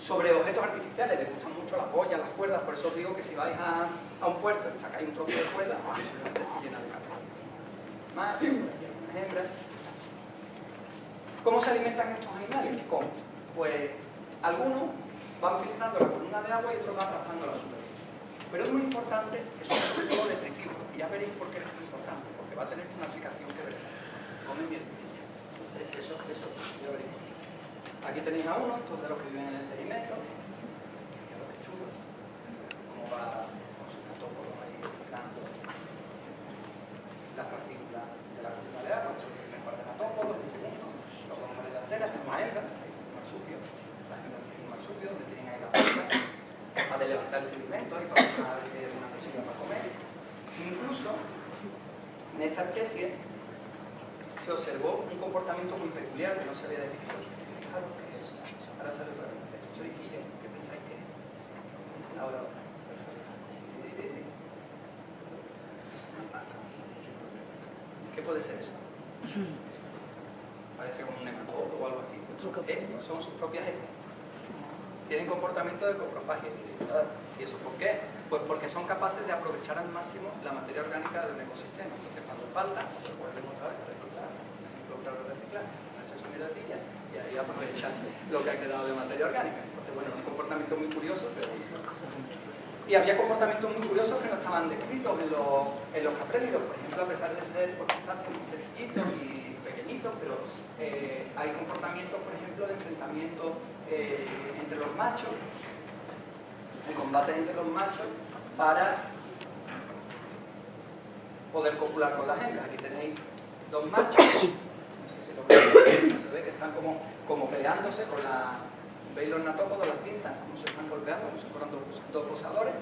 Sobre objetos artificiales, les gustan mucho las boyas, las cuerdas, por eso os digo que si vais a, a un puerto y sacáis un trozo de cuerda, pues llena de capellos. Más, hembras, ¿Cómo se alimentan estos animales? ¿Cómo? Pues algunos van filtrando la columna de agua y otros van raspando la superficie. Pero es muy importante que son sobre todo detritivos. Y ya veréis por qué es muy importante, porque va a tener una aplicación que veréis. Comen bien. Entonces, eso, eso, ya veréis. Aquí tenéis a uno, estos de los que viven en el sedimento. Los que chulos. Cómo va con su catópolo ahí filtrando las partículas de la columna de agua. Eso es el par de catópolos, el segundo delanteras tenemos a hembras, hay un marsupio, las hembras tienen un marsupio donde tienen ahí la puerta para levantar el sedimento y para ver si hay alguna cosilla para comer. Incluso en esta especie se observó un comportamiento muy peculiar que no se había descrito. Fijaros que es, esto choricillo, ¿qué pensáis que es? Ahora, ¿Qué puede ser eso? parece como un nematodo o algo así. Eh, son sus propias heces. Tienen comportamiento de coprofagia. ¿Y eso por qué? Pues porque son capaces de aprovechar al máximo la materia orgánica de un ecosistema. Entonces cuando falta, pues vuelven otra vez a reciclar. Otra vez a reciclar. Y ahí aprovechan lo que ha quedado de materia orgánica. Entonces, bueno, un comportamiento muy curioso, pero... Y había comportamientos muy curiosos que no estaban descritos en los, en los caprélidos, por ejemplo, a pesar de ser por muy sencillitos y pequeñitos, pero eh, hay comportamientos, por ejemplo, de enfrentamiento eh, entre los machos, de combate entre los machos para poder copular con las hembras. Aquí tenéis dos machos, no sé si lo se ve que están como, como peleándose con la... ¿Veis los natópodos, las pinzas? Cómo se están golpeando, como si fueran dos, rosadores.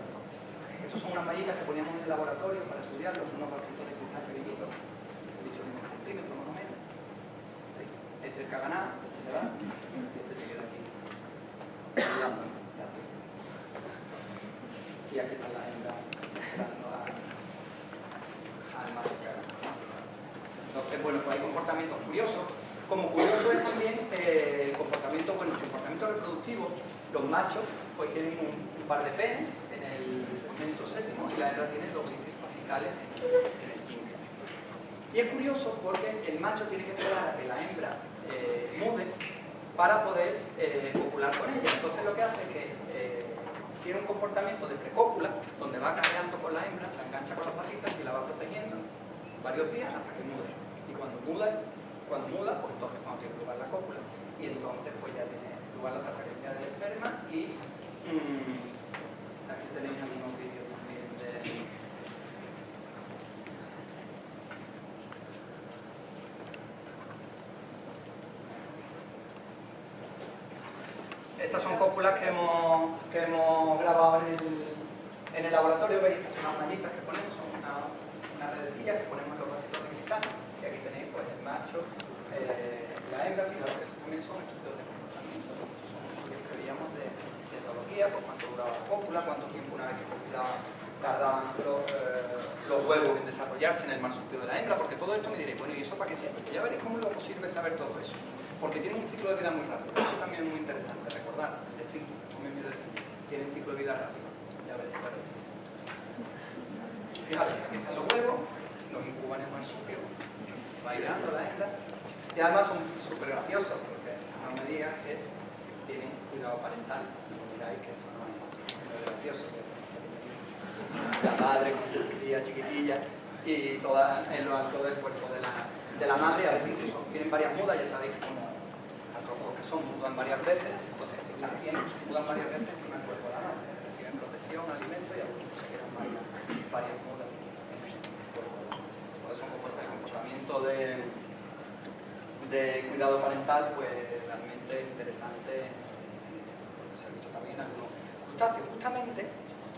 Estos son unas mallitas que poníamos en el laboratorio para estudiarlos, unos vasitos de cristal pequeñitos, he dicho un centímetro más o menos este es Caganá, este se va, y este se queda aquí. Y aquí están las hembras esperando al macho Entonces, bueno, pues hay comportamientos curiosos. Como curioso es también eh, el comportamiento, bueno, el comportamiento reproductivo, los machos pues tienen un, par de penes en el segmento séptimo y la hembra tiene dos bíceps apicales en el quinto. Y es curioso porque el macho tiene que esperar a que la hembra eh, mude para poder eh, copular con ella. Entonces lo que hace es que eh, tiene un comportamiento de precópula, donde va cargando con la hembra, la engancha con las patitas y la va protegiendo varios días hasta que mude. Y cuando muda, cuando muda, pues entonces cuando tiene lugar la cópula, y entonces pues ya tiene lugar la transferencia del esperma y mmm, aquí tenéis algunos vídeos también de Estas son cópulas que hemos, que hemos grabado en el, en el laboratorio, veis, estas son unas mallitas que ponemos, son una, una redecilla que ponemos en los vasitos de cristal, y aquí tenéis pues el macho, fijaros que también son estudios de comportamiento, que veíamos de, etología, pues cuánto duraba la cópula, cuánto tiempo una vez que eh, los, huevos en desarrollarse en el marsupio de la hembra, porque todo esto me diréis, bueno, ¿y eso para qué sirve? Ya veréis cómo luego sirve saber todo eso porque tienen un ciclo de vida muy rápido. Eso también es muy interesante recordar. El espíritu, como me tiene un ciclo de vida rápido. Ya veréis, veréis. Fíjate, aquí están los huevos, los incuban en marsupio, va dando la hembra, y además son súper graciosos, porque no me digas que tienen cuidado parental. No digáis que esto no es gracioso. La madre con su cría chiquitilla y toda en lo alto del cuerpo de la, de la madre, a veces incluso tienen varias mudas, ya sabéis cómo son, mudan varias veces, entonces también mudan varias veces en el cuerpo de la madre, reciben protección, alimento y algunos se quedan varias, mudas en el. Por eso el comportamiento de, de cuidado parental, pues realmente interesante, se ha visto también algunos crustáceos. Justamente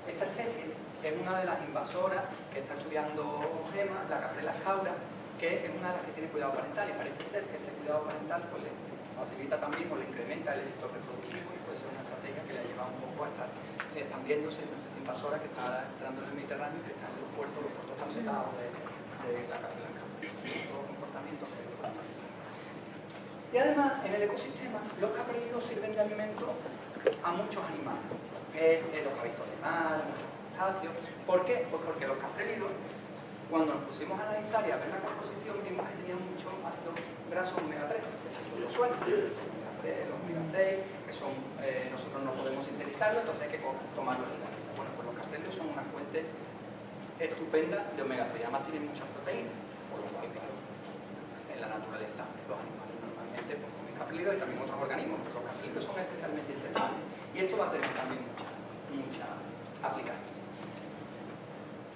esta especie es una de las invasoras que está estudiando Gema, la caprela jaura, que es una de las que tiene cuidado parental y parece ser que ese cuidado parental pues, le facilita también o le incrementa el éxito reproductivo y puede ser una estrategia que le ha llevado un poco a estar expandiéndose en esta invasora que está entrando en el Mediterráneo y que está en los puertos, los puertos tan de, de, la Casa Blanca. Todo comportamiento y además, en el ecosistema, los caprinos sirven de alimento a muchos animales, peces, los cabitos de mar, muchos crustáceos. ¿Por qué? Pues porque los caprílidos, cuando nos pusimos a analizar y a ver la composición, vimos que tenían mucho ácido graso omega 3 los suelos, los omega 6, que son, eh, nosotros no podemos sintetizarlo, entonces hay que tomarlos en la vida. Bueno, pues los caprelios son una fuente estupenda de omega 3, además tienen muchas proteínas, por lo cual, claro, en la naturaleza los animales pues, y también otros organismos, pero los caprelios son especialmente interesantes y esto va a tener también mucha, mucha aplicación.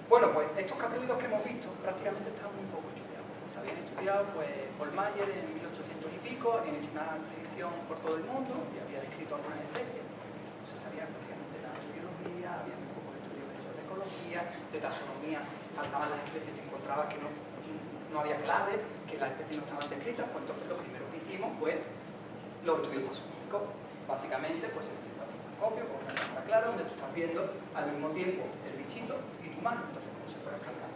Bueno, pues estos caprelidos que hemos visto prácticamente están muy poco estudiados. Está bien estudiado pues, Paul Mayer en habían hecho una expedición por todo el mundo y había descrito algunas especies. Se sabía nada de biología, había un poco de estudios de ecología, de taxonomía, faltaban las especies que encontraba que no, no había clave, que las especies no estaban descritas, pues entonces lo primero que hicimos fue los estudios taxonómicos. Básicamente, pues el copio con una cámara clara, donde tú estás viendo al mismo tiempo el bichito y tu mano, entonces como si fueras cargando.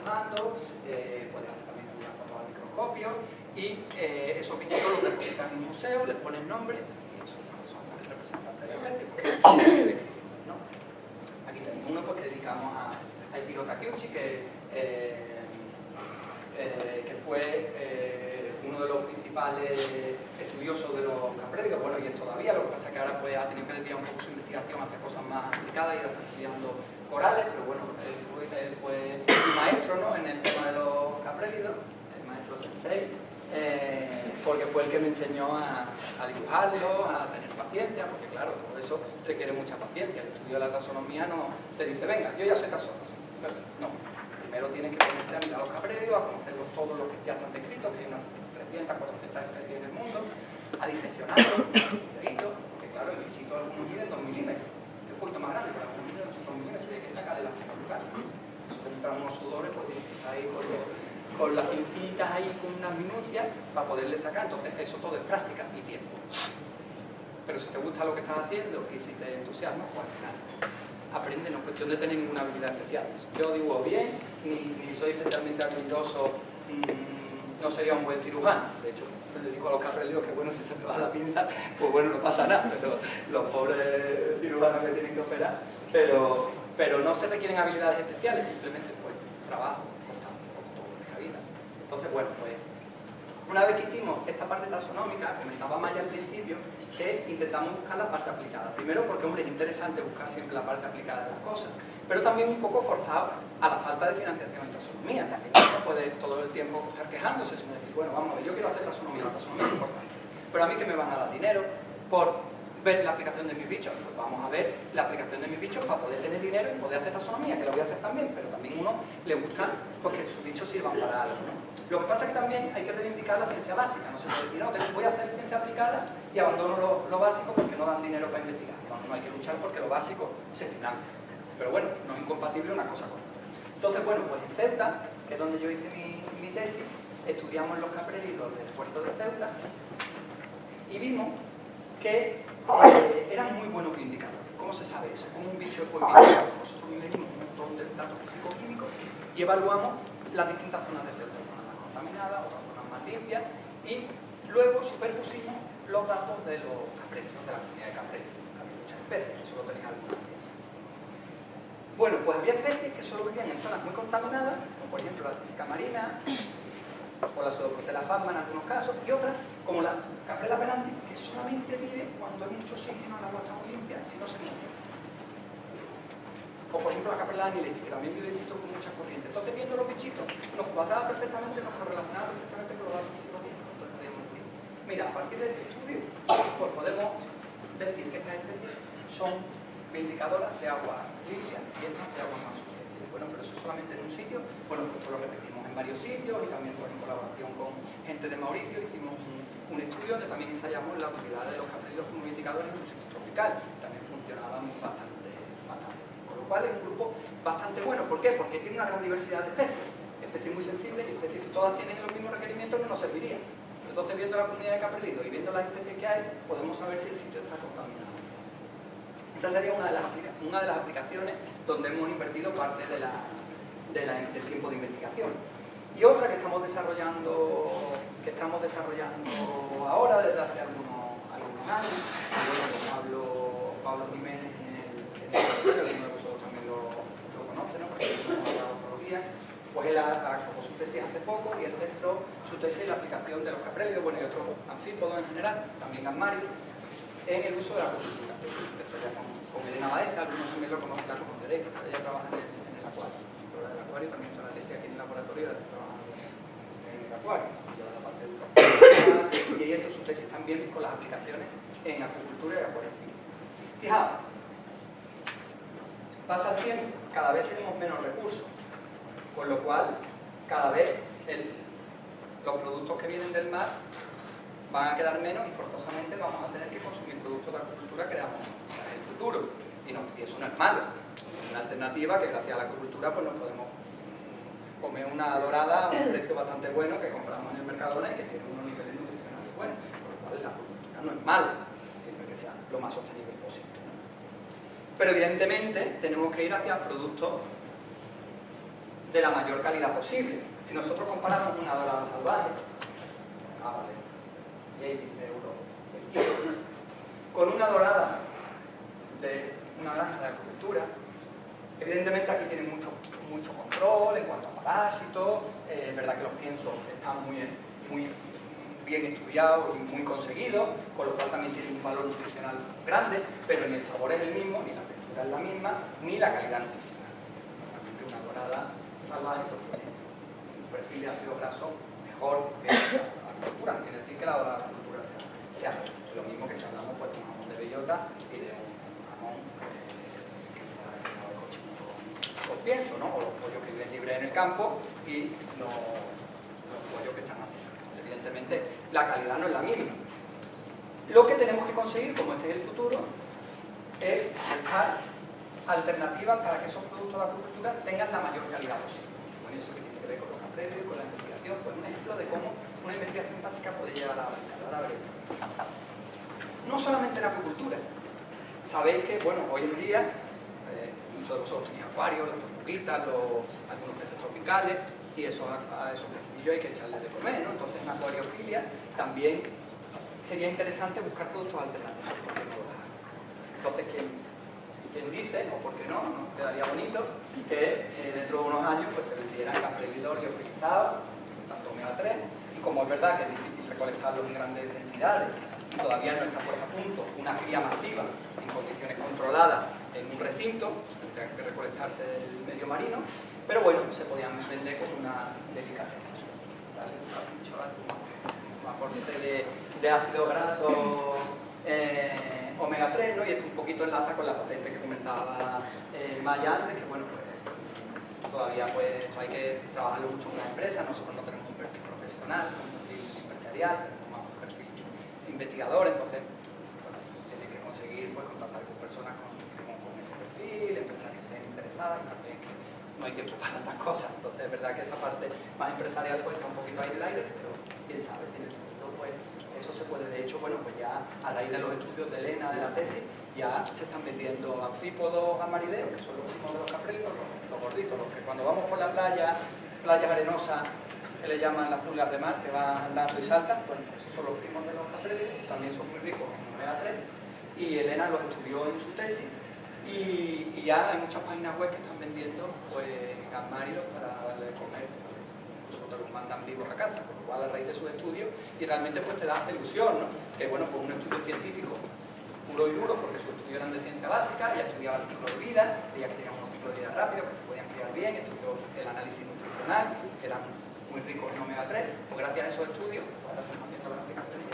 Mando, eh, puedes hacer también una foto al microscopio, y eh, esos bichitos los depositan en un museo, les ponen nombre y son, son el representante de la especie. ¿no? Aquí tenemos uno pues, que dedicamos a, a Ikiro Takeuchi, que, eh, eh, que fue eh, uno de los principales estudiosos de los caprédicos, bueno, y es todavía, lo que pasa es que ahora pues, ha tenido que desviar un poco su investigación hacia cosas más aplicadas y ahora está estudiando corales, pero bueno, él fue, él fue maestro ¿no? en el tema de los caprélidos, el maestro sensei, eh, porque fue el que me enseñó a, a, dibujarlo, a tener paciencia, porque claro, todo eso requiere mucha paciencia. El estudio de la taxonomía no se dice, venga, yo ya soy taxónomo. No, primero tienes que ponerte a mirar los capreros, a conocerlos todos los que ya están descritos, que hay unas 300, 400 especies en el mundo, a diseccionarlos, porque claro, el bichito algunos mide 2 milímetros, es un poquito más grande, pero algunos miden 2 milímetros hay que sacarle las lugar. Eso te entran unos sudores, pues que ahí con los con las pincitas ahí con unas minucias para poderle sacar. Entonces, eso todo es práctica y tiempo. Pero si te gusta lo que estás haciendo y si te entusiasma, pues al final aprende, no es cuestión de tener ninguna habilidad especial. Yo dibujo bien, ni, soy especialmente habilidoso, no sería un buen cirujano. De hecho, me dedico a los carrelios, que bueno, si se me va la pinta, pues bueno, no pasa nada, pero los pobres cirujanos que tienen que operar. Pero, pero no se requieren habilidades especiales, simplemente pues trabajo, todo vida. Entonces, bueno, pues una vez que hicimos esta parte taxonómica, comentaba Maya al principio, que intentamos buscar la parte aplicada. Primero porque, hombre, es interesante buscar siempre la parte aplicada de las cosas, pero también un poco forzado a la falta de financiación en taxonomía. También puede todo el tiempo estar quejándose, sino decir, bueno, vamos a ver, yo quiero hacer taxonomía, la taxonomía es importante, pero a mí que me van a dar dinero por ver la aplicación de mis bichos. Pues vamos a ver la aplicación de mis bichos para poder tener dinero y poder hacer taxonomía, que lo voy a hacer también, pero también uno le gusta porque sus bichos sirvan para algo. Lo que pasa es que también hay que reivindicar la ciencia básica, no se puede decir, no, voy a hacer ciencia aplicada y abandono lo, básico porque no dan dinero para investigar. No, no hay que luchar porque lo básico se financia. Pero bueno, no es incompatible una cosa con otra. Entonces, bueno, pues en Ceuta, que es donde yo hice mi, tesis, estudiamos los caprelidos del puerto de Ceuta y vimos que eh, eran muy buenos indicadores. ¿Cómo se sabe eso? ¿Cómo un bicho buen indicador? Nosotros medimos un montón de datos físico-químicos y evaluamos las distintas zonas de CO2, zonas más contaminadas, otras zonas más limpias, y luego superpusimos los datos de los caprecios, de la comunidad de caprecios. Había muchas especies, solo tenía algunas. Bueno, pues había especies que solo vivían en zonas muy contaminadas, por ejemplo la física marina, o la pseudoprotela fama en algunos casos, y otras, como la caprela penanti, que solamente vive cuando hay mucho oxígeno, la agua está muy limpia, si no se muere. O por ejemplo la caprela aniletis, que también vive en sitios con mucha corriente. Entonces viendo los bichitos, nos cuadraba perfectamente, nos relacionaba perfectamente con los datos físicos Mira, a partir de este estudio, pues podemos decir que estas especies son indicadoras de agua limpia y estas de agua más. Bueno, pero eso solamente en un sitio, bueno, pues lo repetimos en varios sitios y también pues, en colaboración con gente de Mauricio hicimos un, estudio donde también ensayamos la utilidad de los capelidos como indicadores en un sitio tropical. También funcionaban bastante, bastante. Con lo cual es un grupo bastante bueno. ¿Por qué? Porque tiene una gran diversidad de especies. Especies muy sensibles y especies si todas tienen los mismos requerimientos no nos serviría. Entonces viendo la comunidad de caprelidos y viendo las especies que hay, podemos saber si el sitio está contaminado. Esa sería una de las, una de las aplicaciones donde hemos invertido parte de la, del tiempo de investigación. Y otra que estamos desarrollando, que estamos desarrollando ahora desde hace algunos, años, Pablo, Jiménez en el, en de vosotros también lo, lo conocen, ¿no? porque hablado de zoología, pues él acabó su tesis hace poco y él centró su tesis en la aplicación de los caprélidos, bueno, y otros anfípodos en general, también gamarios, en el uso de la. Empezó ya con, con, Elena Baeza, algunos también lo conocen, la conoceréis, porque ella trabaja en el, en el acuario. Pero del acuario también hizo la tesis aquí en el laboratorio, trabaja en el acuario, lleva la parte de educación. Y ella hizo su tesis también con las aplicaciones en agricultura y acuario. Fijaos, pasa el tiempo, cada vez tenemos menos recursos, con lo cual cada vez los productos que vienen del mar van a quedar menos y forzosamente vamos a tener que consumir de agricultura que creamos el futuro. Y, no, y, eso no es malo. Es una alternativa que gracias a la agricultura pues nos podemos comer una dorada a un precio bastante bueno que compramos en el Mercadona y que tiene unos niveles nutricionales buenos. Por lo cual la agricultura no es malo, siempre que sea lo más sostenible posible. Pero evidentemente tenemos que ir hacia productos de la mayor calidad posible. Si nosotros comparamos una dorada salvaje, ah, vale, euros con una dorada de una granja de agricultura. Evidentemente aquí tiene mucho, mucho control en cuanto a parásitos, eh, es verdad que los piensos están muy, muy bien estudiados y muy conseguidos, con lo cual también tiene un valor nutricional grande, pero ni el sabor es el mismo, ni la textura es la misma, ni la calidad nutricional. Realmente una dorada salvaje pues, tiene un perfil de ácido graso mejor que la agricultura, quiere decir que la dorada sea lo mismo que si hablamos pues, de un jamón de bellota y de un jamón que se ha generado el cochino con, pienso, ¿no? o los pollos que viven libres en el campo y los, los pollos que están haciendo. Evidentemente la calidad no es la misma. Lo que tenemos que conseguir, como este es el futuro, es buscar alternativas para que esos productos de agricultura tengan la mayor calidad posible. Bueno, eso que tiene que ver con los capreles, con la investigación, pues un ejemplo de cómo una investigación básica puede llegar a la verdad. No solamente en acuicultura. Sabéis que, bueno, hoy en día, eh, muchos de vosotros tenéis acuarios, las tortuguitas, algunos peces tropicales, y eso, a, esos peces hay que echarles de comer, ¿no? Entonces en acuariofilia también sería interesante buscar productos alternativos. Entonces, ¿quién, quien dice, o porque no, no quedaría bonito, que eh, dentro de unos años pues, se vendieran caprelidor liofilizados, tanto omega 3, y como es verdad que es difícil recolectarlos en grandes densidades, todavía no está puesta a punto una cría masiva en condiciones controladas en un recinto, tendría que recolectarse del medio marino, pero bueno, se podían vender con una delicadeza. ¿vale? Un aporte de, de ácido graso eh, omega 3, ¿no? y esto un poquito enlaza con la patente que comentaba eh, Maya antes, que bueno, pues todavía pues hay que trabajarlo mucho en una empresa, nosotros no tenemos un perfil profesional, un perfil empresarial, investigador, entonces bueno, tiene que conseguir pues, contactar con personas con, ese perfil, empresas que estén interesadas, también que no hay tiempo para tantas cosas, entonces es verdad que esa parte más empresarial pues está un poquito ahí del aire, pero quién sabe si en el futuro pues eso se puede, de hecho, bueno, pues ya a raíz de los estudios de Elena, de la tesis, ya se están vendiendo anfípodos amarideos, que son los últimos de los capritos, los, los, gorditos, los que cuando vamos por la playa, playas arenosas, le llaman las pulgas de mar, que van andando y saltan, bueno, esos son los primos de los capritos, también son muy ricos en omega 3, y Elena los estudió en su tesis, y, ya hay muchas páginas web que están vendiendo pues gamáridos para darle de comer. Te los mandan vivos a casa, con lo cual a raíz de sus estudios y realmente pues te da ilusión, ¿no? Que bueno, pues un estudio científico puro y duro, porque sus estudios eran de ciencia básica, ella estudiaba el ciclo de vida, ella tenía unos ciclos de vida rápidos que se podían criar bien, estudió el análisis nutricional, que eran muy ricos en omega 3, pues gracias a esos estudios, ahora se están viendo las aplicaciones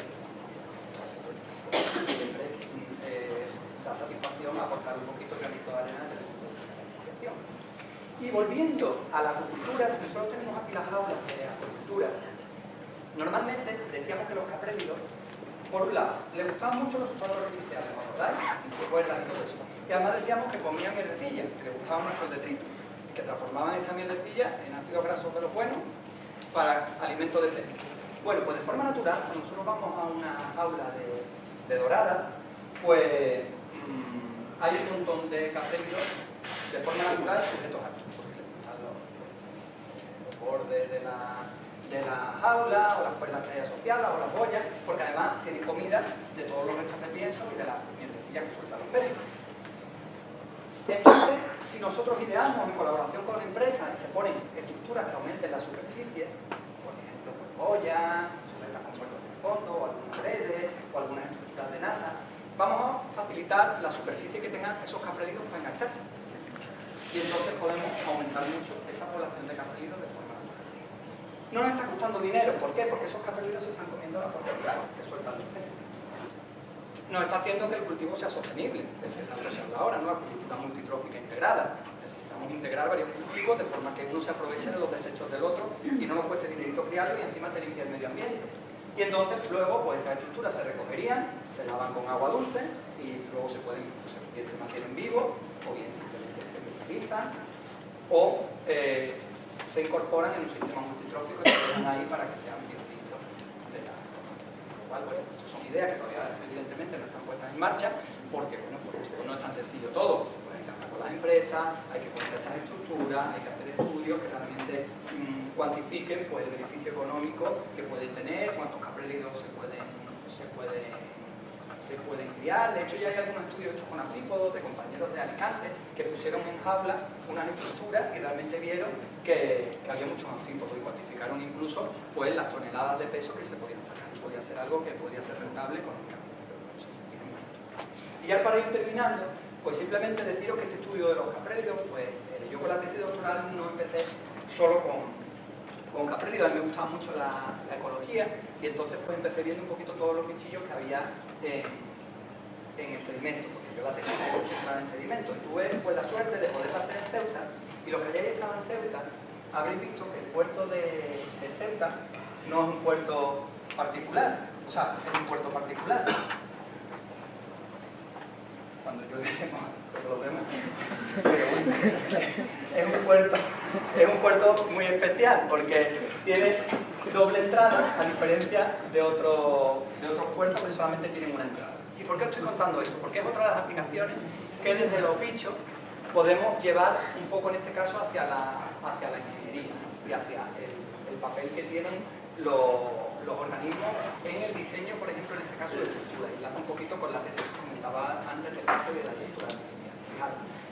y siempre eh, da satisfacción aportar un poquito granito de arena desde el punto de vista de la investigación. Y volviendo a la acuicultura, si nosotros tenemos aquí las aulas de acuicultura, normalmente decíamos que los caprélidos, por un lado, les gustaban mucho los sustratos artificiales, ¿os acordáis? Cuerdas y todo eso. Y además decíamos que comían mielecilla, que les gustaba mucho el detrito, que transformaban esa mielecilla en ácidos grasos de los buenos para alimento de pez. Bueno, pues de forma natural, cuando nosotros vamos a una aula de, de dorada, pues mmm, hay un montón de caprélidos de forma natural sujetos a porque les los, bordes de la, de la jaula o las cuerdas hay asociadas o las boyas, porque además tienen comida de todos los restos de pienso y de las mierdecillas que sueltan los peces. Entonces, si nosotros ideamos en colaboración con la empresa y se ponen estructuras que aumenten la superficie, por ejemplo, por boyas, sujetas con puertos de fondo, o algunas redes, o algunas estructuras de NASA, vamos a facilitar la superficie que tengan esos caprelitos para engancharse y entonces podemos aumentar mucho esa población de caprelitos de forma natural. No nos está costando dinero, ¿por qué? Porque esos caprelitos se están comiendo la porquería que sueltan los peces. Nos está haciendo que el cultivo sea sostenible, desde tanto se habla ahora, ¿no? La cultura multitrófica integrada. Necesitamos integrar varios cultivos de forma que uno se aproveche de los desechos del otro y no nos cueste dinerito criarlo y encima te limpia el medio ambiente. Y entonces luego pues estas estructuras se recogerían, se lavan con agua dulce y luego se pueden, pues, bien se mantienen vivos o bien simplemente se utilizan o eh, se incorporan en un sistema multitrófico y se ahí para que sean biocitos de la lo cual, ideas que todavía evidentemente no están puestas en marcha porque, bueno, pues no es tan sencillo todo. Pues hay que hablar con las empresas, hay que poner esas estructuras, hay que hacer estudios que realmente mmm, cuantifiquen pues, el beneficio económico que pueden tener, cuántos caprelidos se pueden, se pueden se pueden criar. De hecho, ya hay algunos estudios hechos con anfípodos de compañeros de Alicante que pusieron en jaula unas estructuras y realmente vieron que, había muchos anfípodos y cuantificaron incluso pues, las toneladas de peso que se podían sacar. Podía ser algo que podría ser rentable económicamente. Y ya para ir terminando, pues simplemente deciros que este estudio de los caprélidos, pues eh, yo con la tesis doctoral no empecé solo con, con caprélidos, a mí me gustaba mucho la, ecología y entonces pues empecé viendo un poquito todos los bichillos que había en, el sedimento, porque yo la me concentrada en sedimento. Tuve pues la suerte de poder hacer en Ceuta y los que hayáis estado en Ceuta habréis visto que el puerto de, Ceuta no es un puerto particular, o sea, es un puerto particular. Cuando llueve se lo vemos. Pero bueno, es un puerto, es un puerto muy especial porque tiene doble entrada a diferencia de, otro, de otros puertos que solamente tienen una entrada. ¿Y por qué estoy contando esto? Porque es otra de las aplicaciones que desde los bichos podemos llevar un poco en este caso hacia la, hacia la ingeniería y hacia el, el papel que tienen los, organismos en el diseño, por ejemplo, en este caso de estructuras. Y enlaza un poquito con la tesis que comentaba antes del campo de la estructura.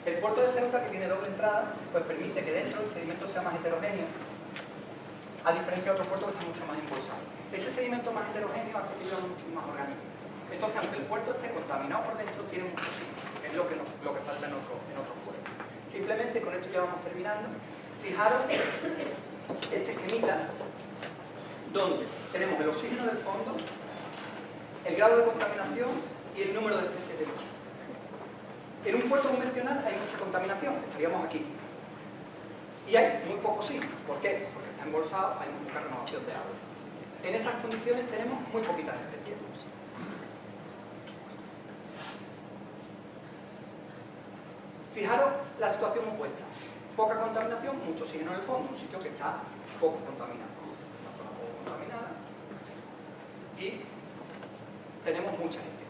El puerto de Ceuta, que tiene doble entrada, pues permite que dentro el sedimento sea más heterogéneo, a diferencia de otros puertos que están mucho más embolsados. Ese sedimento más heterogéneo hace que haya mucho más organismos. Entonces, aunque el puerto esté contaminado por dentro, tiene mucho que es lo que, lo que falta en, otro, en otros puertos. Simplemente con esto ya vamos terminando. Fijaros este esquemita donde tenemos el oxígeno del fondo, el grado de contaminación y el número de especies de bicho. En un puerto convencional hay mucha contaminación, estaríamos aquí. Y hay muy poco oxígeno. ¿Por qué? Porque está embolsado, hay muy poca renovación de agua. En esas condiciones tenemos muy poquitas especies. Fijaros la situación opuesta. Poca contaminación, mucho oxígeno en el fondo, un sitio que está poco contaminado. Una zona poco contaminada. Y tenemos mucha gente.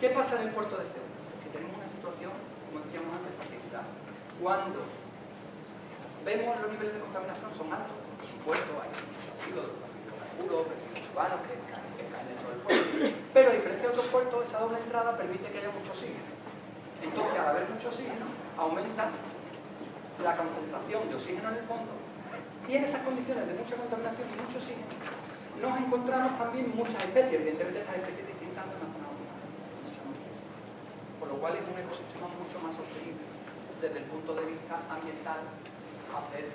¿Qué pasa en el puerto de Ceuta? Como decíamos antes, particular. Cuando vemos los niveles de contaminación son altos, el puerto hay hidrocarburos, urbanos que, que caen dentro del puerto. Pero a diferencia de otros puertos, esa doble entrada permite que haya mucho oxígeno. Entonces, al haber mucho oxígeno, aumenta la concentración de oxígeno en el fondo y en esas condiciones de mucha contaminación y mucho oxígeno nos encontramos también muchas especies, evidentemente estas especies distintas de una zona a otra, por lo cual es un ecosistema mucho más sostenible desde el punto de vista ambiental hacer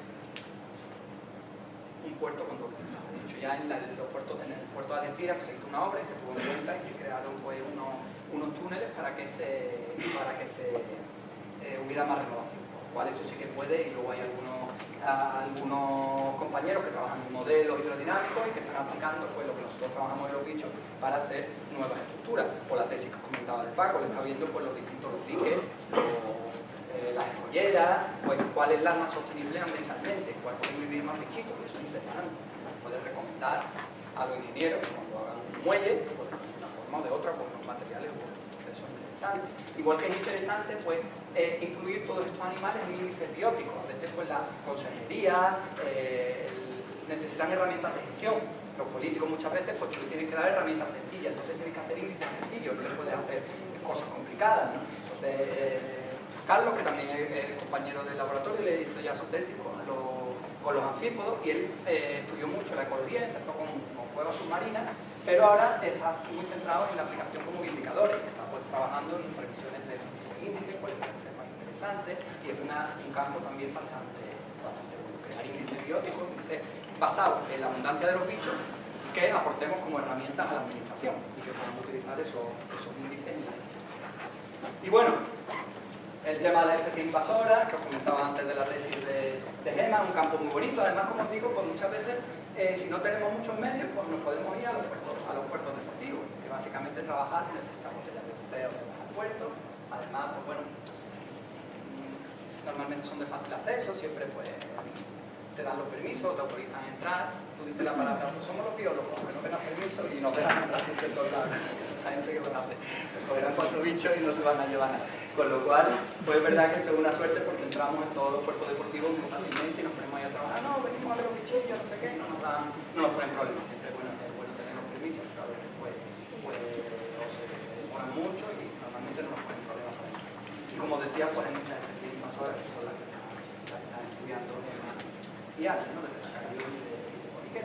un puerto con entrada. De hecho, ya en, los puertos, el puerto de Algeciras pues, se hizo una obra y se tuvo en cuenta y se crearon pues, unos, unos túneles para que se, para que se eh, hubiera más renovación. Lo cual esto sí que puede y luego hay algunos, algunos compañeros que trabajan en modelos hidrodinámicos y que están aplicando pues, lo que nosotros trabajamos en los bichos para hacer nuevas estructuras. Por la tesis que comentaba del Paco, le está viendo pues, los distintos diques, eh, las escolleras, pues cuál es la más sostenible ambientalmente, cuál puede vivir más bichitos, eso es interesante. Puede recomendar a los ingenieros cuando hagan un muelle, pues, de una forma o de otra, con los materiales, pues, eso es Igual que es interesante, pues, eh, incluir todos estos animales en índices bióticos. A veces, pues, la consejería eh, necesitan herramientas de gestión. Los políticos muchas veces, pues, tú les tienes que dar herramientas sencillas, entonces tienes que hacer índices sencillos, no les puedes hacer cosas complicadas. Entonces, Carlos, que también es, compañero del laboratorio, le hizo ya su tesis con los, con anfípodos y él eh, estudió mucho la ecología, empezó con, con, cuevas submarinas, pero ahora está muy centrado en la aplicación como indicadores, trabajando en previsiones de índices, cuáles pueden ser más interesantes y es un campo también bastante, bastante bueno. Crear índices bióticos, índices basados en la abundancia de los bichos que aportemos como herramientas a la administración y que podamos utilizar esos, esos índices la Y bueno, el tema de la especie invasora, que os comentaba antes de la tesis de, de Gema, un campo muy bonito, además, como os digo, pues muchas veces, eh, si no tenemos muchos medios, pues nos podemos ir a los puertos, a los puertos deportivos, que básicamente trabajar necesitamos de de puerto, además, pues bueno, normalmente son de fácil acceso, siempre pues te dan los permisos, te autorizan a entrar, tú dices la palabra, pues somos los biólogos, que no tengan permiso y nos dejan entrar todos lados. La gente que lo hace, se cogerán cuatro bichos y no se van a llevar. Con lo cual, pues es verdad que es una suerte porque entramos en todos los cuerpos deportivos muy fácilmente y nos ponemos ahí a trabajar. No, venimos a ver los bichillos, no sé qué, no nos, dan, no nos ponen problemas. Siempre es bueno, es bueno tener los permisos, pero a veces pues, pues o se demoran mucho y normalmente no nos ponen problemas para. Y como decía, pues hay muchas especies invasoras que son las que están, estudiando y antes, ¿no? Desde la y de, de.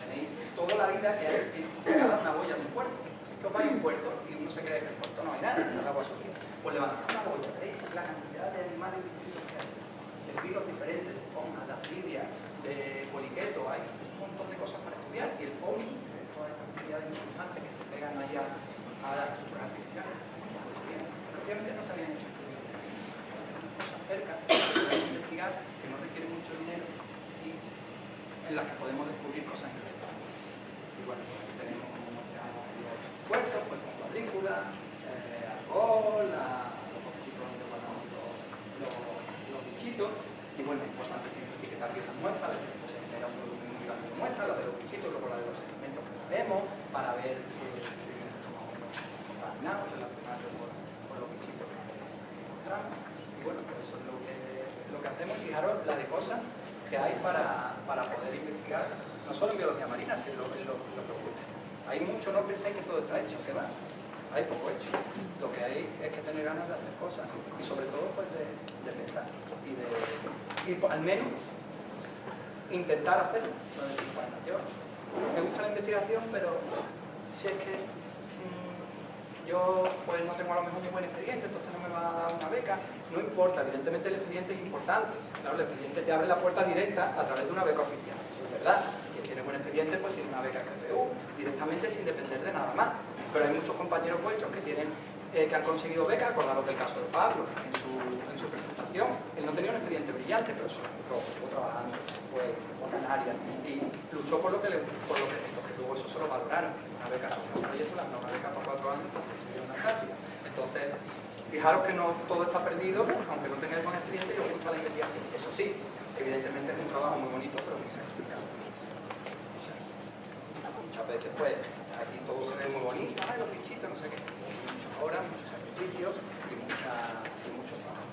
Tenéis toda la vida que hay cada una boya de un puerto. Que os vais a un puerto y uno se cree que el puerto no hay nada, no hay agua sucia pues levantar una boya, ¿veis? La cantidad de animales distintos que hay, de filos diferentes, de esponjas, de aslidias, de poliquetos, hay un montón de cosas para estudiar y el poli, toda esta cantidad de importantes que se pegan ahí a, a estructuras artificiales, prácticamente no se habían estudios. Cosas cerca, investigar, que no requieren mucho dinero y en las que podemos descubrir cosas interesantes. Y bueno, pues tenemos como mostramos los puertos, pues con cuadrículas, la, los poquitos donde guardamos los, los, los, bichitos. Y bueno, es importante siempre etiquetar bien las muestras, a veces se genera un volumen muy grande de muestras, la de los bichitos, luego la de los segmentos que vemos, para ver si contaminados relacionados con, los bichitos que encontramos. Y bueno, pues eso es lo que, lo que hacemos, fijaros la de cosas que hay para, para poder investigar, no solo en biología marina, sino en lo, en que os. Hay mucho, no penséis que todo está hecho, que va hay poco hecho. Lo que hay es que tener ganas de hacer cosas y sobre todo pues de, pensar y de y, pues, al menos intentar hacerlo. Bueno, yo me gusta la investigación, pero si es que yo pues no tengo a lo mejor un buen expediente, entonces no me va a dar una beca, no importa, evidentemente el expediente es importante. Claro, el expediente te abre la puerta directa a través de una beca oficial, eso es verdad. Quien tiene buen expediente pues tiene una beca KPU directamente sin depender de nada más. Pero hay muchos compañeros vuestros que tienen eh, que han conseguido becas, acordaros del caso de Pablo en su, en su presentación. Él no tenía un expediente brillante, pero solo estuvo trabajando, se fue, se fue a Canarias y luchó por lo que le, por lo que entonces luego eso se lo valoraron. Una beca social, un proyecto, una beca por cuatro años, Entonces, fijaros que no todo está perdido, aunque no tengáis buen expediente y os gusta la investigación. Eso sí, evidentemente es un trabajo muy bonito, pero muy sacrificado. Muchas veces, pues, aquí todo se ve muy bonito, ay, los bichitos, no sé qué horas, muchos sacrificios y mucho trabajo.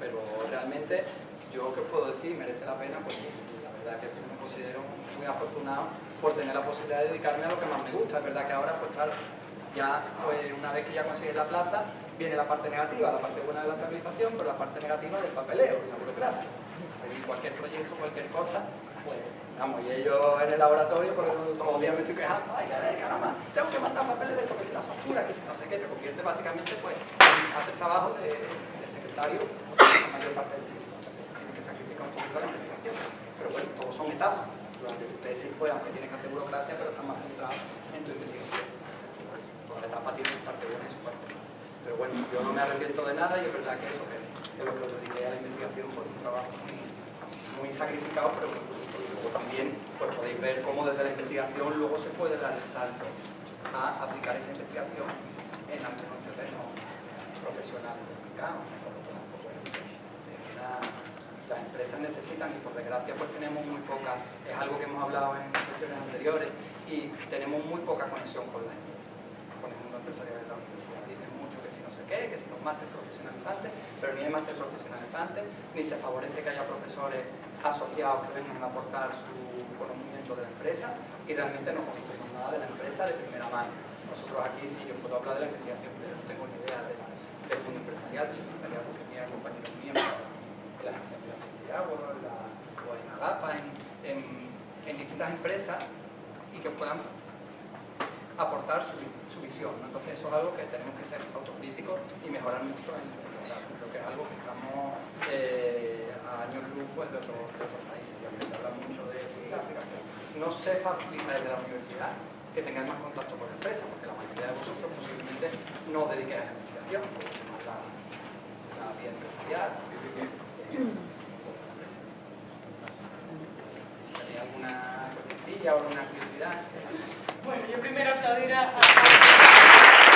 Pero realmente, yo que os puedo decir, merece la pena, pues sí, la verdad que me considero muy afortunado por tener la posibilidad de dedicarme a lo que más me gusta. Es verdad que ahora, pues claro, ya pues, una vez que ya conseguí la plaza, viene la parte negativa, la parte buena de la estabilización, pero la parte negativa del papeleo y la burocracia. Cualquier proyecto, cualquier cosa, pues Vamos, y ellos en el laboratorio, por eso todos los días me estoy quejando, ay, ay, caramba, tengo que mandar papeles de esto, que si la factura, que si no sé qué, te convierte básicamente pues en hacer trabajo de, de secretario la mayor parte del tiempo. Tienes que sacrificar un poquito la investigación. Pero bueno, todos son etapas. Durante tu tesis, pues, aunque tienes que hacer burocracia, pero estás más centrado en tu investigación. La tiene su parte buena y su. Pero bueno, yo no me arrepiento de nada y es verdad que eso, que, que lo que os dediqué a la investigación fue un trabajo muy, muy sacrificado, pero muy también pues, podéis ver cómo desde la investigación luego se puede dar el salto a aplicar esa investigación en algunos terrenos profesionales las empresas necesitan y por desgracia pues tenemos muy pocas, es algo que hemos hablado en sesiones anteriores y tenemos muy poca conexión con las empresas, con el mundo empresarial de la universidad. Dicen mucho que si no sé qué, que si los másteres profesionalizantes, pero ni hay másteres profesionalizantes, ni se favorece que haya profesores asociados que vengan a aportar su conocimiento de la empresa y realmente no conocemos nada de la empresa de primera mano. Nosotros aquí sí, yo puedo hablar de la investigación, pero no tengo ni idea de la, del mundo empresarial, significaría porque tenía compañeros míos en la agencia de la, o en Agapa, en, en, en, distintas empresas y que puedan aportar su, visión. Entonces eso es algo que tenemos que ser autocríticos y mejorar mucho en el empresario. Creo que es algo que estamos eh, a años luz pues, de, de otros países. Ya se habla mucho de Sudáfrica, no se facilita desde la universidad que tengáis más contacto con la empresa, porque la mayoría de vosotros posiblemente no os dediquéis a la investigación, la, la vía empresarial. Si tenéis alguna cuestión o alguna curiosidad. Bueno, yo primero aplaudir a...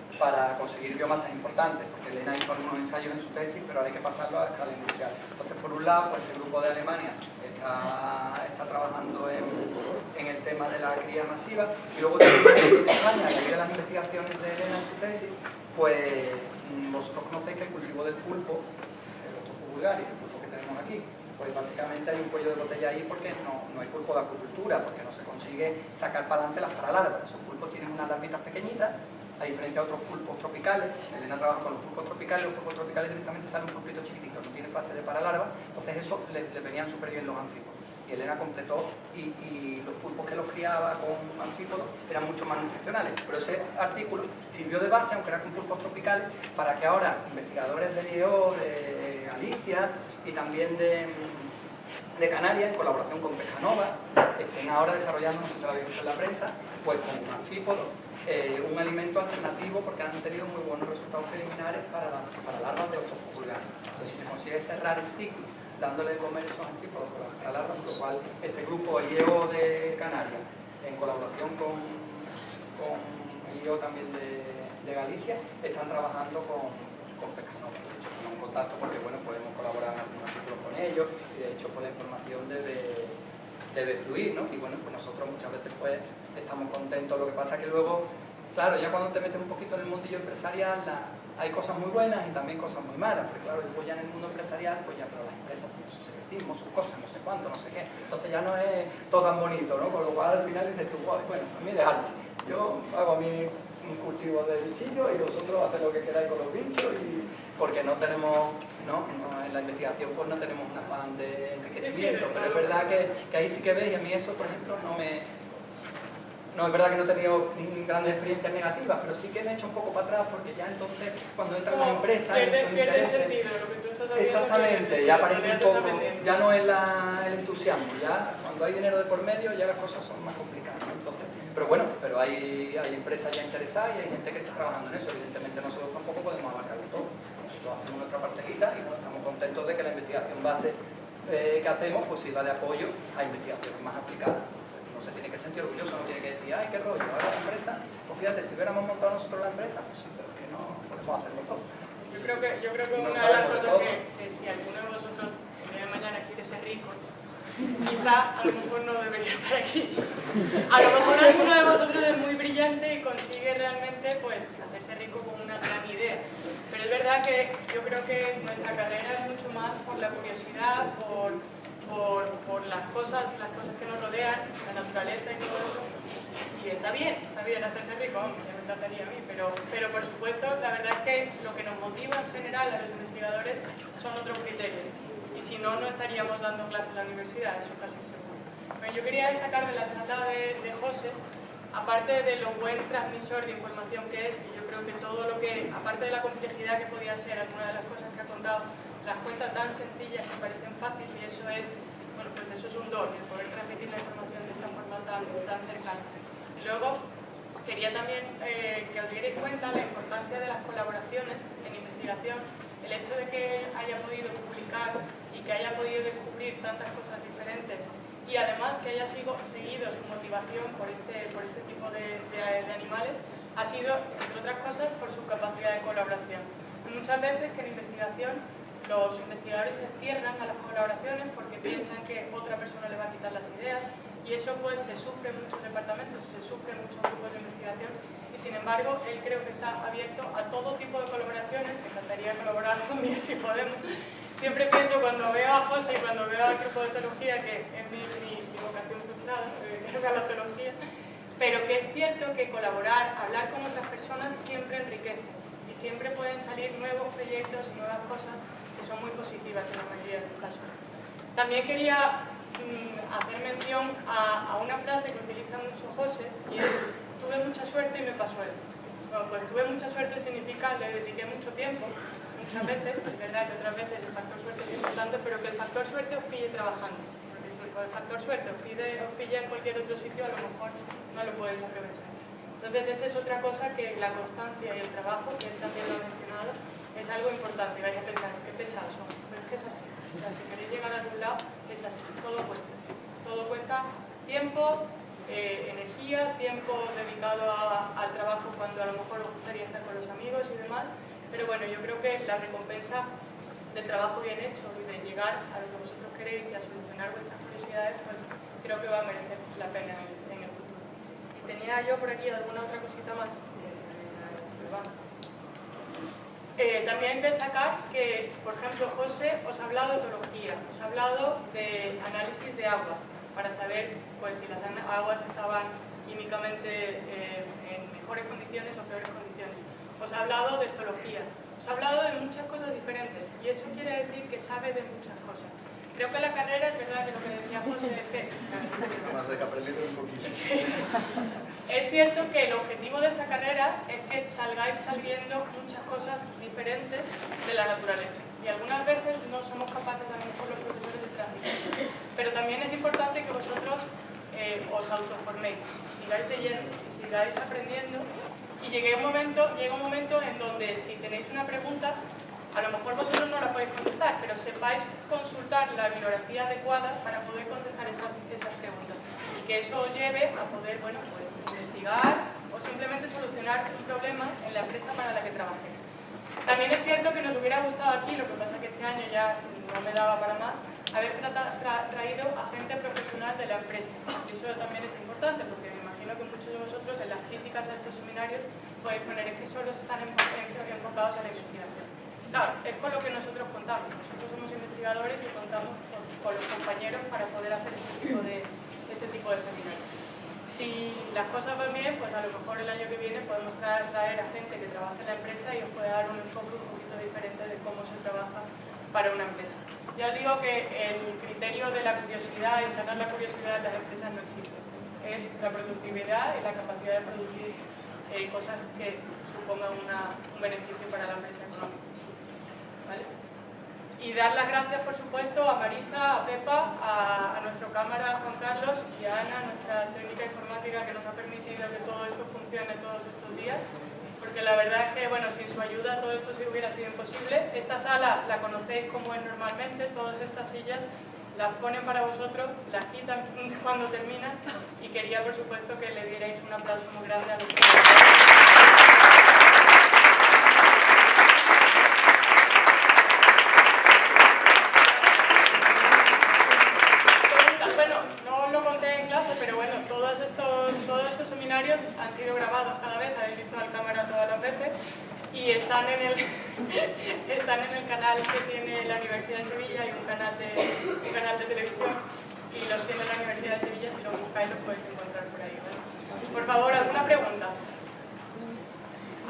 para conseguir biomasas importantes, porque Elena hizo algunos ensayos en su tesis, pero ahora hay que pasarlo a escala industrial. Entonces, por un lado, pues el grupo de Alemania está, está trabajando en, en, el tema de la cría masiva, y luego también en España, a de las investigaciones de Elena en su tesis, pues mm, vosotros conocéis que el cultivo del pulpo, el otro vulgaris, el pulpo que tenemos aquí, pues básicamente hay un cuello de botella ahí porque no, no hay pulpo de acuicultura, porque no se consigue sacar para adelante las paralarvas. Esos pulpos tienen unas larvitas pequeñitas a diferencia de otros pulpos tropicales, Elena trabaja con los pulpos tropicales, los pulpos tropicales directamente salen un pulpito chiquitito, no tiene fase de paralarva, entonces eso le, venían súper bien los anfípodos. Y Elena completó y, los pulpos que los criaba con anfípodos eran mucho más nutricionales. Pero ese artículo sirvió de base, aunque era con pulpos tropicales, para que ahora investigadores de IEO, de Galicia y también de, Canarias, en colaboración con Pescanova, estén ahora desarrollando, no sé si lo habéis visto en la prensa, pues con anfípodos eh, un alimento alternativo porque han tenido muy buenos resultados preliminares para, para larvas de otros pulgares. Entonces, si se consigue cerrar el ciclo dándole de comer esos antípodos para larvas, lo cual este grupo, IEO de Canarias, en colaboración con, con IEO también de, Galicia, están trabajando con, con Pescanova. De hecho, en contacto porque bueno, podemos colaborar en algunos artículos con ellos y de hecho la información debe, debe fluir, ¿no? Y bueno, pues nosotros muchas veces pues estamos contentos. Lo que pasa es que luego, claro, ya cuando te metes un poquito en el mundillo empresarial, hay cosas muy buenas y también cosas muy malas, porque claro, después ya en el mundo empresarial, pues ya, pero las empresas tienen su secretismo, sus cosas, no sé cuánto, no sé qué, entonces ya no es todo tan bonito, ¿no? Con lo cual al final dices tú, bueno, a mí dejadme, yo hago mi un cultivo de bichillos y vosotros haced lo que queráis con los bichos y porque no tenemos, ¿no? en la investigación pues no tenemos un afán de enriquecimiento, pero es verdad que, que ahí sí que veis, y a mí eso por ejemplo no me, no, es verdad que no he tenido grandes experiencias negativas, pero sí que me he hecho un poco para atrás porque ya entonces cuando entra en la empresa... Pierde, pierde el sentido lo que tú estás haciendo. Exactamente, ya aparece un poco, ya no es el entusiasmo, ya cuando hay dinero de por medio ya las cosas son más complicadas. Entonces, pero bueno, pero hay, hay empresas ya interesadas y hay gente que está trabajando en eso, evidentemente nosotros tampoco podemos abarcarlo todo. Nosotros hacemos nuestra parcelita y bueno, estamos contentos de que la investigación base eh, que hacemos pues sirva de apoyo a investigaciones más aplicadas se tiene que sentir orgulloso, no tiene que decir, ay, qué rollo, ahora la empresa, pues fíjate, si hubiéramos montado nosotros la empresa, pues sí, pero que no podemos hacerlo todo. Yo creo que, yo creo que una de las cosas que, que, si alguno de vosotros el día de mañana quiere ser rico, quizá a lo mejor no debería estar aquí. A lo mejor alguno de vosotros es muy brillante y consigue realmente pues, hacerse rico con una gran idea. Pero es verdad que yo creo que nuestra carrera es mucho más por la curiosidad, por por, por, las, cosas, las cosas que nos rodean, la naturaleza y todo eso. Y está bien, está bien hacerse rico, ya me encantaría a mí, pero, pero por supuesto la verdad es que lo que nos motiva en general a los investigadores son otros criterios. Y si no, no estaríamos dando clases en la universidad, eso casi seguro. Bueno, yo quería destacar de la charla de, de José, aparte de lo buen transmisor de información que es, y yo creo que todo lo que, aparte de la complejidad que podía ser alguna de las cosas que ha contado, las cuentas tan sencillas que parecen fáciles y eso es, bueno, pues eso es un don, el poder transmitir la información de esta forma tan, tan cercana. Luego, quería también eh, que os dierais cuenta la importancia de las colaboraciones en investigación, el hecho de que haya podido publicar y que haya podido descubrir tantas cosas diferentes y además que haya sido, seguido su motivación por este, por este tipo de, de, de animales ha sido, entre otras cosas, por su capacidad de colaboración. Muchas veces que en investigación los investigadores se cierran a las colaboraciones porque piensan que otra persona le va a quitar las ideas y eso pues se sufre en muchos departamentos, se sufre en muchos grupos de investigación y sin embargo él creo que está abierto a todo tipo de colaboraciones, me encantaría colaborar con día si podemos. Siempre pienso cuando veo a José y cuando veo al grupo de teología que es mi, vocación frustrada, que es la teología, pero que es cierto que colaborar, hablar con otras personas siempre enriquece y siempre pueden salir nuevos proyectos y nuevas cosas son muy positivas en la mayoría de los casos. También quería mm, hacer mención a, una frase que utiliza mucho José, y es, tuve mucha suerte y me pasó esto. Bueno, pues tuve mucha suerte significa le dediqué mucho tiempo, muchas veces, es verdad que otras veces el factor suerte es importante, pero que el factor suerte os pille trabajando. Porque si el factor suerte os, os pilla en cualquier otro sitio, a lo mejor no lo puedes aprovechar. Entonces esa es otra cosa que la constancia y el trabajo, que él también lo ha mencionado, es algo importante y vais a pensar, qué pesados son, pero es que es así. O sea, si queréis llegar a algún lado, es así, todo cuesta. Todo cuesta tiempo, eh, energía, tiempo dedicado al trabajo cuando a lo mejor os gustaría estar con los amigos y demás, pero bueno, yo creo que la recompensa del trabajo bien hecho y de llegar a lo que vosotros queréis y a solucionar vuestras curiosidades, pues creo que va a merecer la pena en, el futuro. Y tenía yo por aquí alguna otra cosita más. Eh, también destacar que, por ejemplo, José os ha hablado de etología, os ha hablado de análisis de aguas, para saber pues si las aguas estaban químicamente eh, en mejores condiciones o peores condiciones. Os ha hablado de zoología, os ha hablado de muchas cosas diferentes y eso quiere decir que sabe de muchas cosas. Creo que la carrera, es verdad que lo que decía José, es cierto que el objetivo de esta carrera es que salgáis saliendo muchas cosas diferentes de la naturaleza. Y algunas veces no somos capaces, a lo mejor los profesores, de transmitir. Pero también es importante que vosotros eh, os autoforméis, sigáis leyendo y sigáis aprendiendo. Y llegue un momento, llega un momento en donde si tenéis una pregunta, a lo mejor vosotros no la podéis contestar, pero sepáis consultar la bibliografía adecuada para poder contestar esas, esas preguntas. Que eso os lleve a poder, bueno, pues investigar o simplemente solucionar un problema en la empresa para la que trabajéis. También es cierto que nos hubiera gustado aquí, lo que pasa que este año ya no me daba para más, haber traído a gente profesional de la empresa. Eso también es importante porque me imagino que muchos de vosotros en las críticas a estos seminarios podéis poner que solo están enfocados a la investigación. Claro, es con lo que nosotros contamos. Nosotros somos investigadores y contamos con, los compañeros para poder hacer este tipo de, este tipo de seminarios. Si las cosas van bien, pues a lo mejor el año que viene podemos traer, a gente que trabaja en la empresa y os puede dar un enfoque un poquito diferente de cómo se trabaja para una empresa. Ya os digo que el criterio de la curiosidad y sanar la curiosidad en las empresas no existe. Es la productividad y la capacidad de producir eh, cosas que supongan un beneficio para la empresa económica. Y dar las gracias, por supuesto, a Marisa, a Pepa, a, nuestro cámara Juan Carlos y a Ana, nuestra técnica informática que nos ha permitido que todo esto funcione todos estos días. Porque la verdad es que, bueno, sin su ayuda todo esto sí hubiera sido imposible. Esta sala la conocéis como es normalmente, todas estas sillas las ponen para vosotros, las quitan cuando terminan y quería, por supuesto, que le dierais un aplauso muy grande a los han sido grabados cada vez, habéis visto la cámara todas las veces, y están en el, están en el canal que tiene la Universidad de Sevilla, hay un canal de, un canal de televisión, y los tiene la Universidad de Sevilla, si lo buscáis los podéis encontrar por ahí. Por favor, ¿alguna pregunta?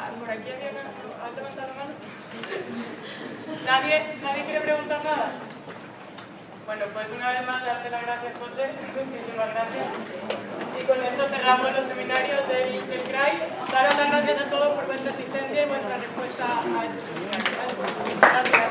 Ah, ¿Por aquí alguien ha levantado la mano? ¿Nadie, ¿Nadie quiere preguntar nada? Bueno, pues una vez más darte las gracias, José. Muchísimas gracias. Y con esto cerramos los seminarios del, del CRAI. Daros las gracias a todos por vuestra asistencia y vuestra respuesta a estos seminarios. Gracias.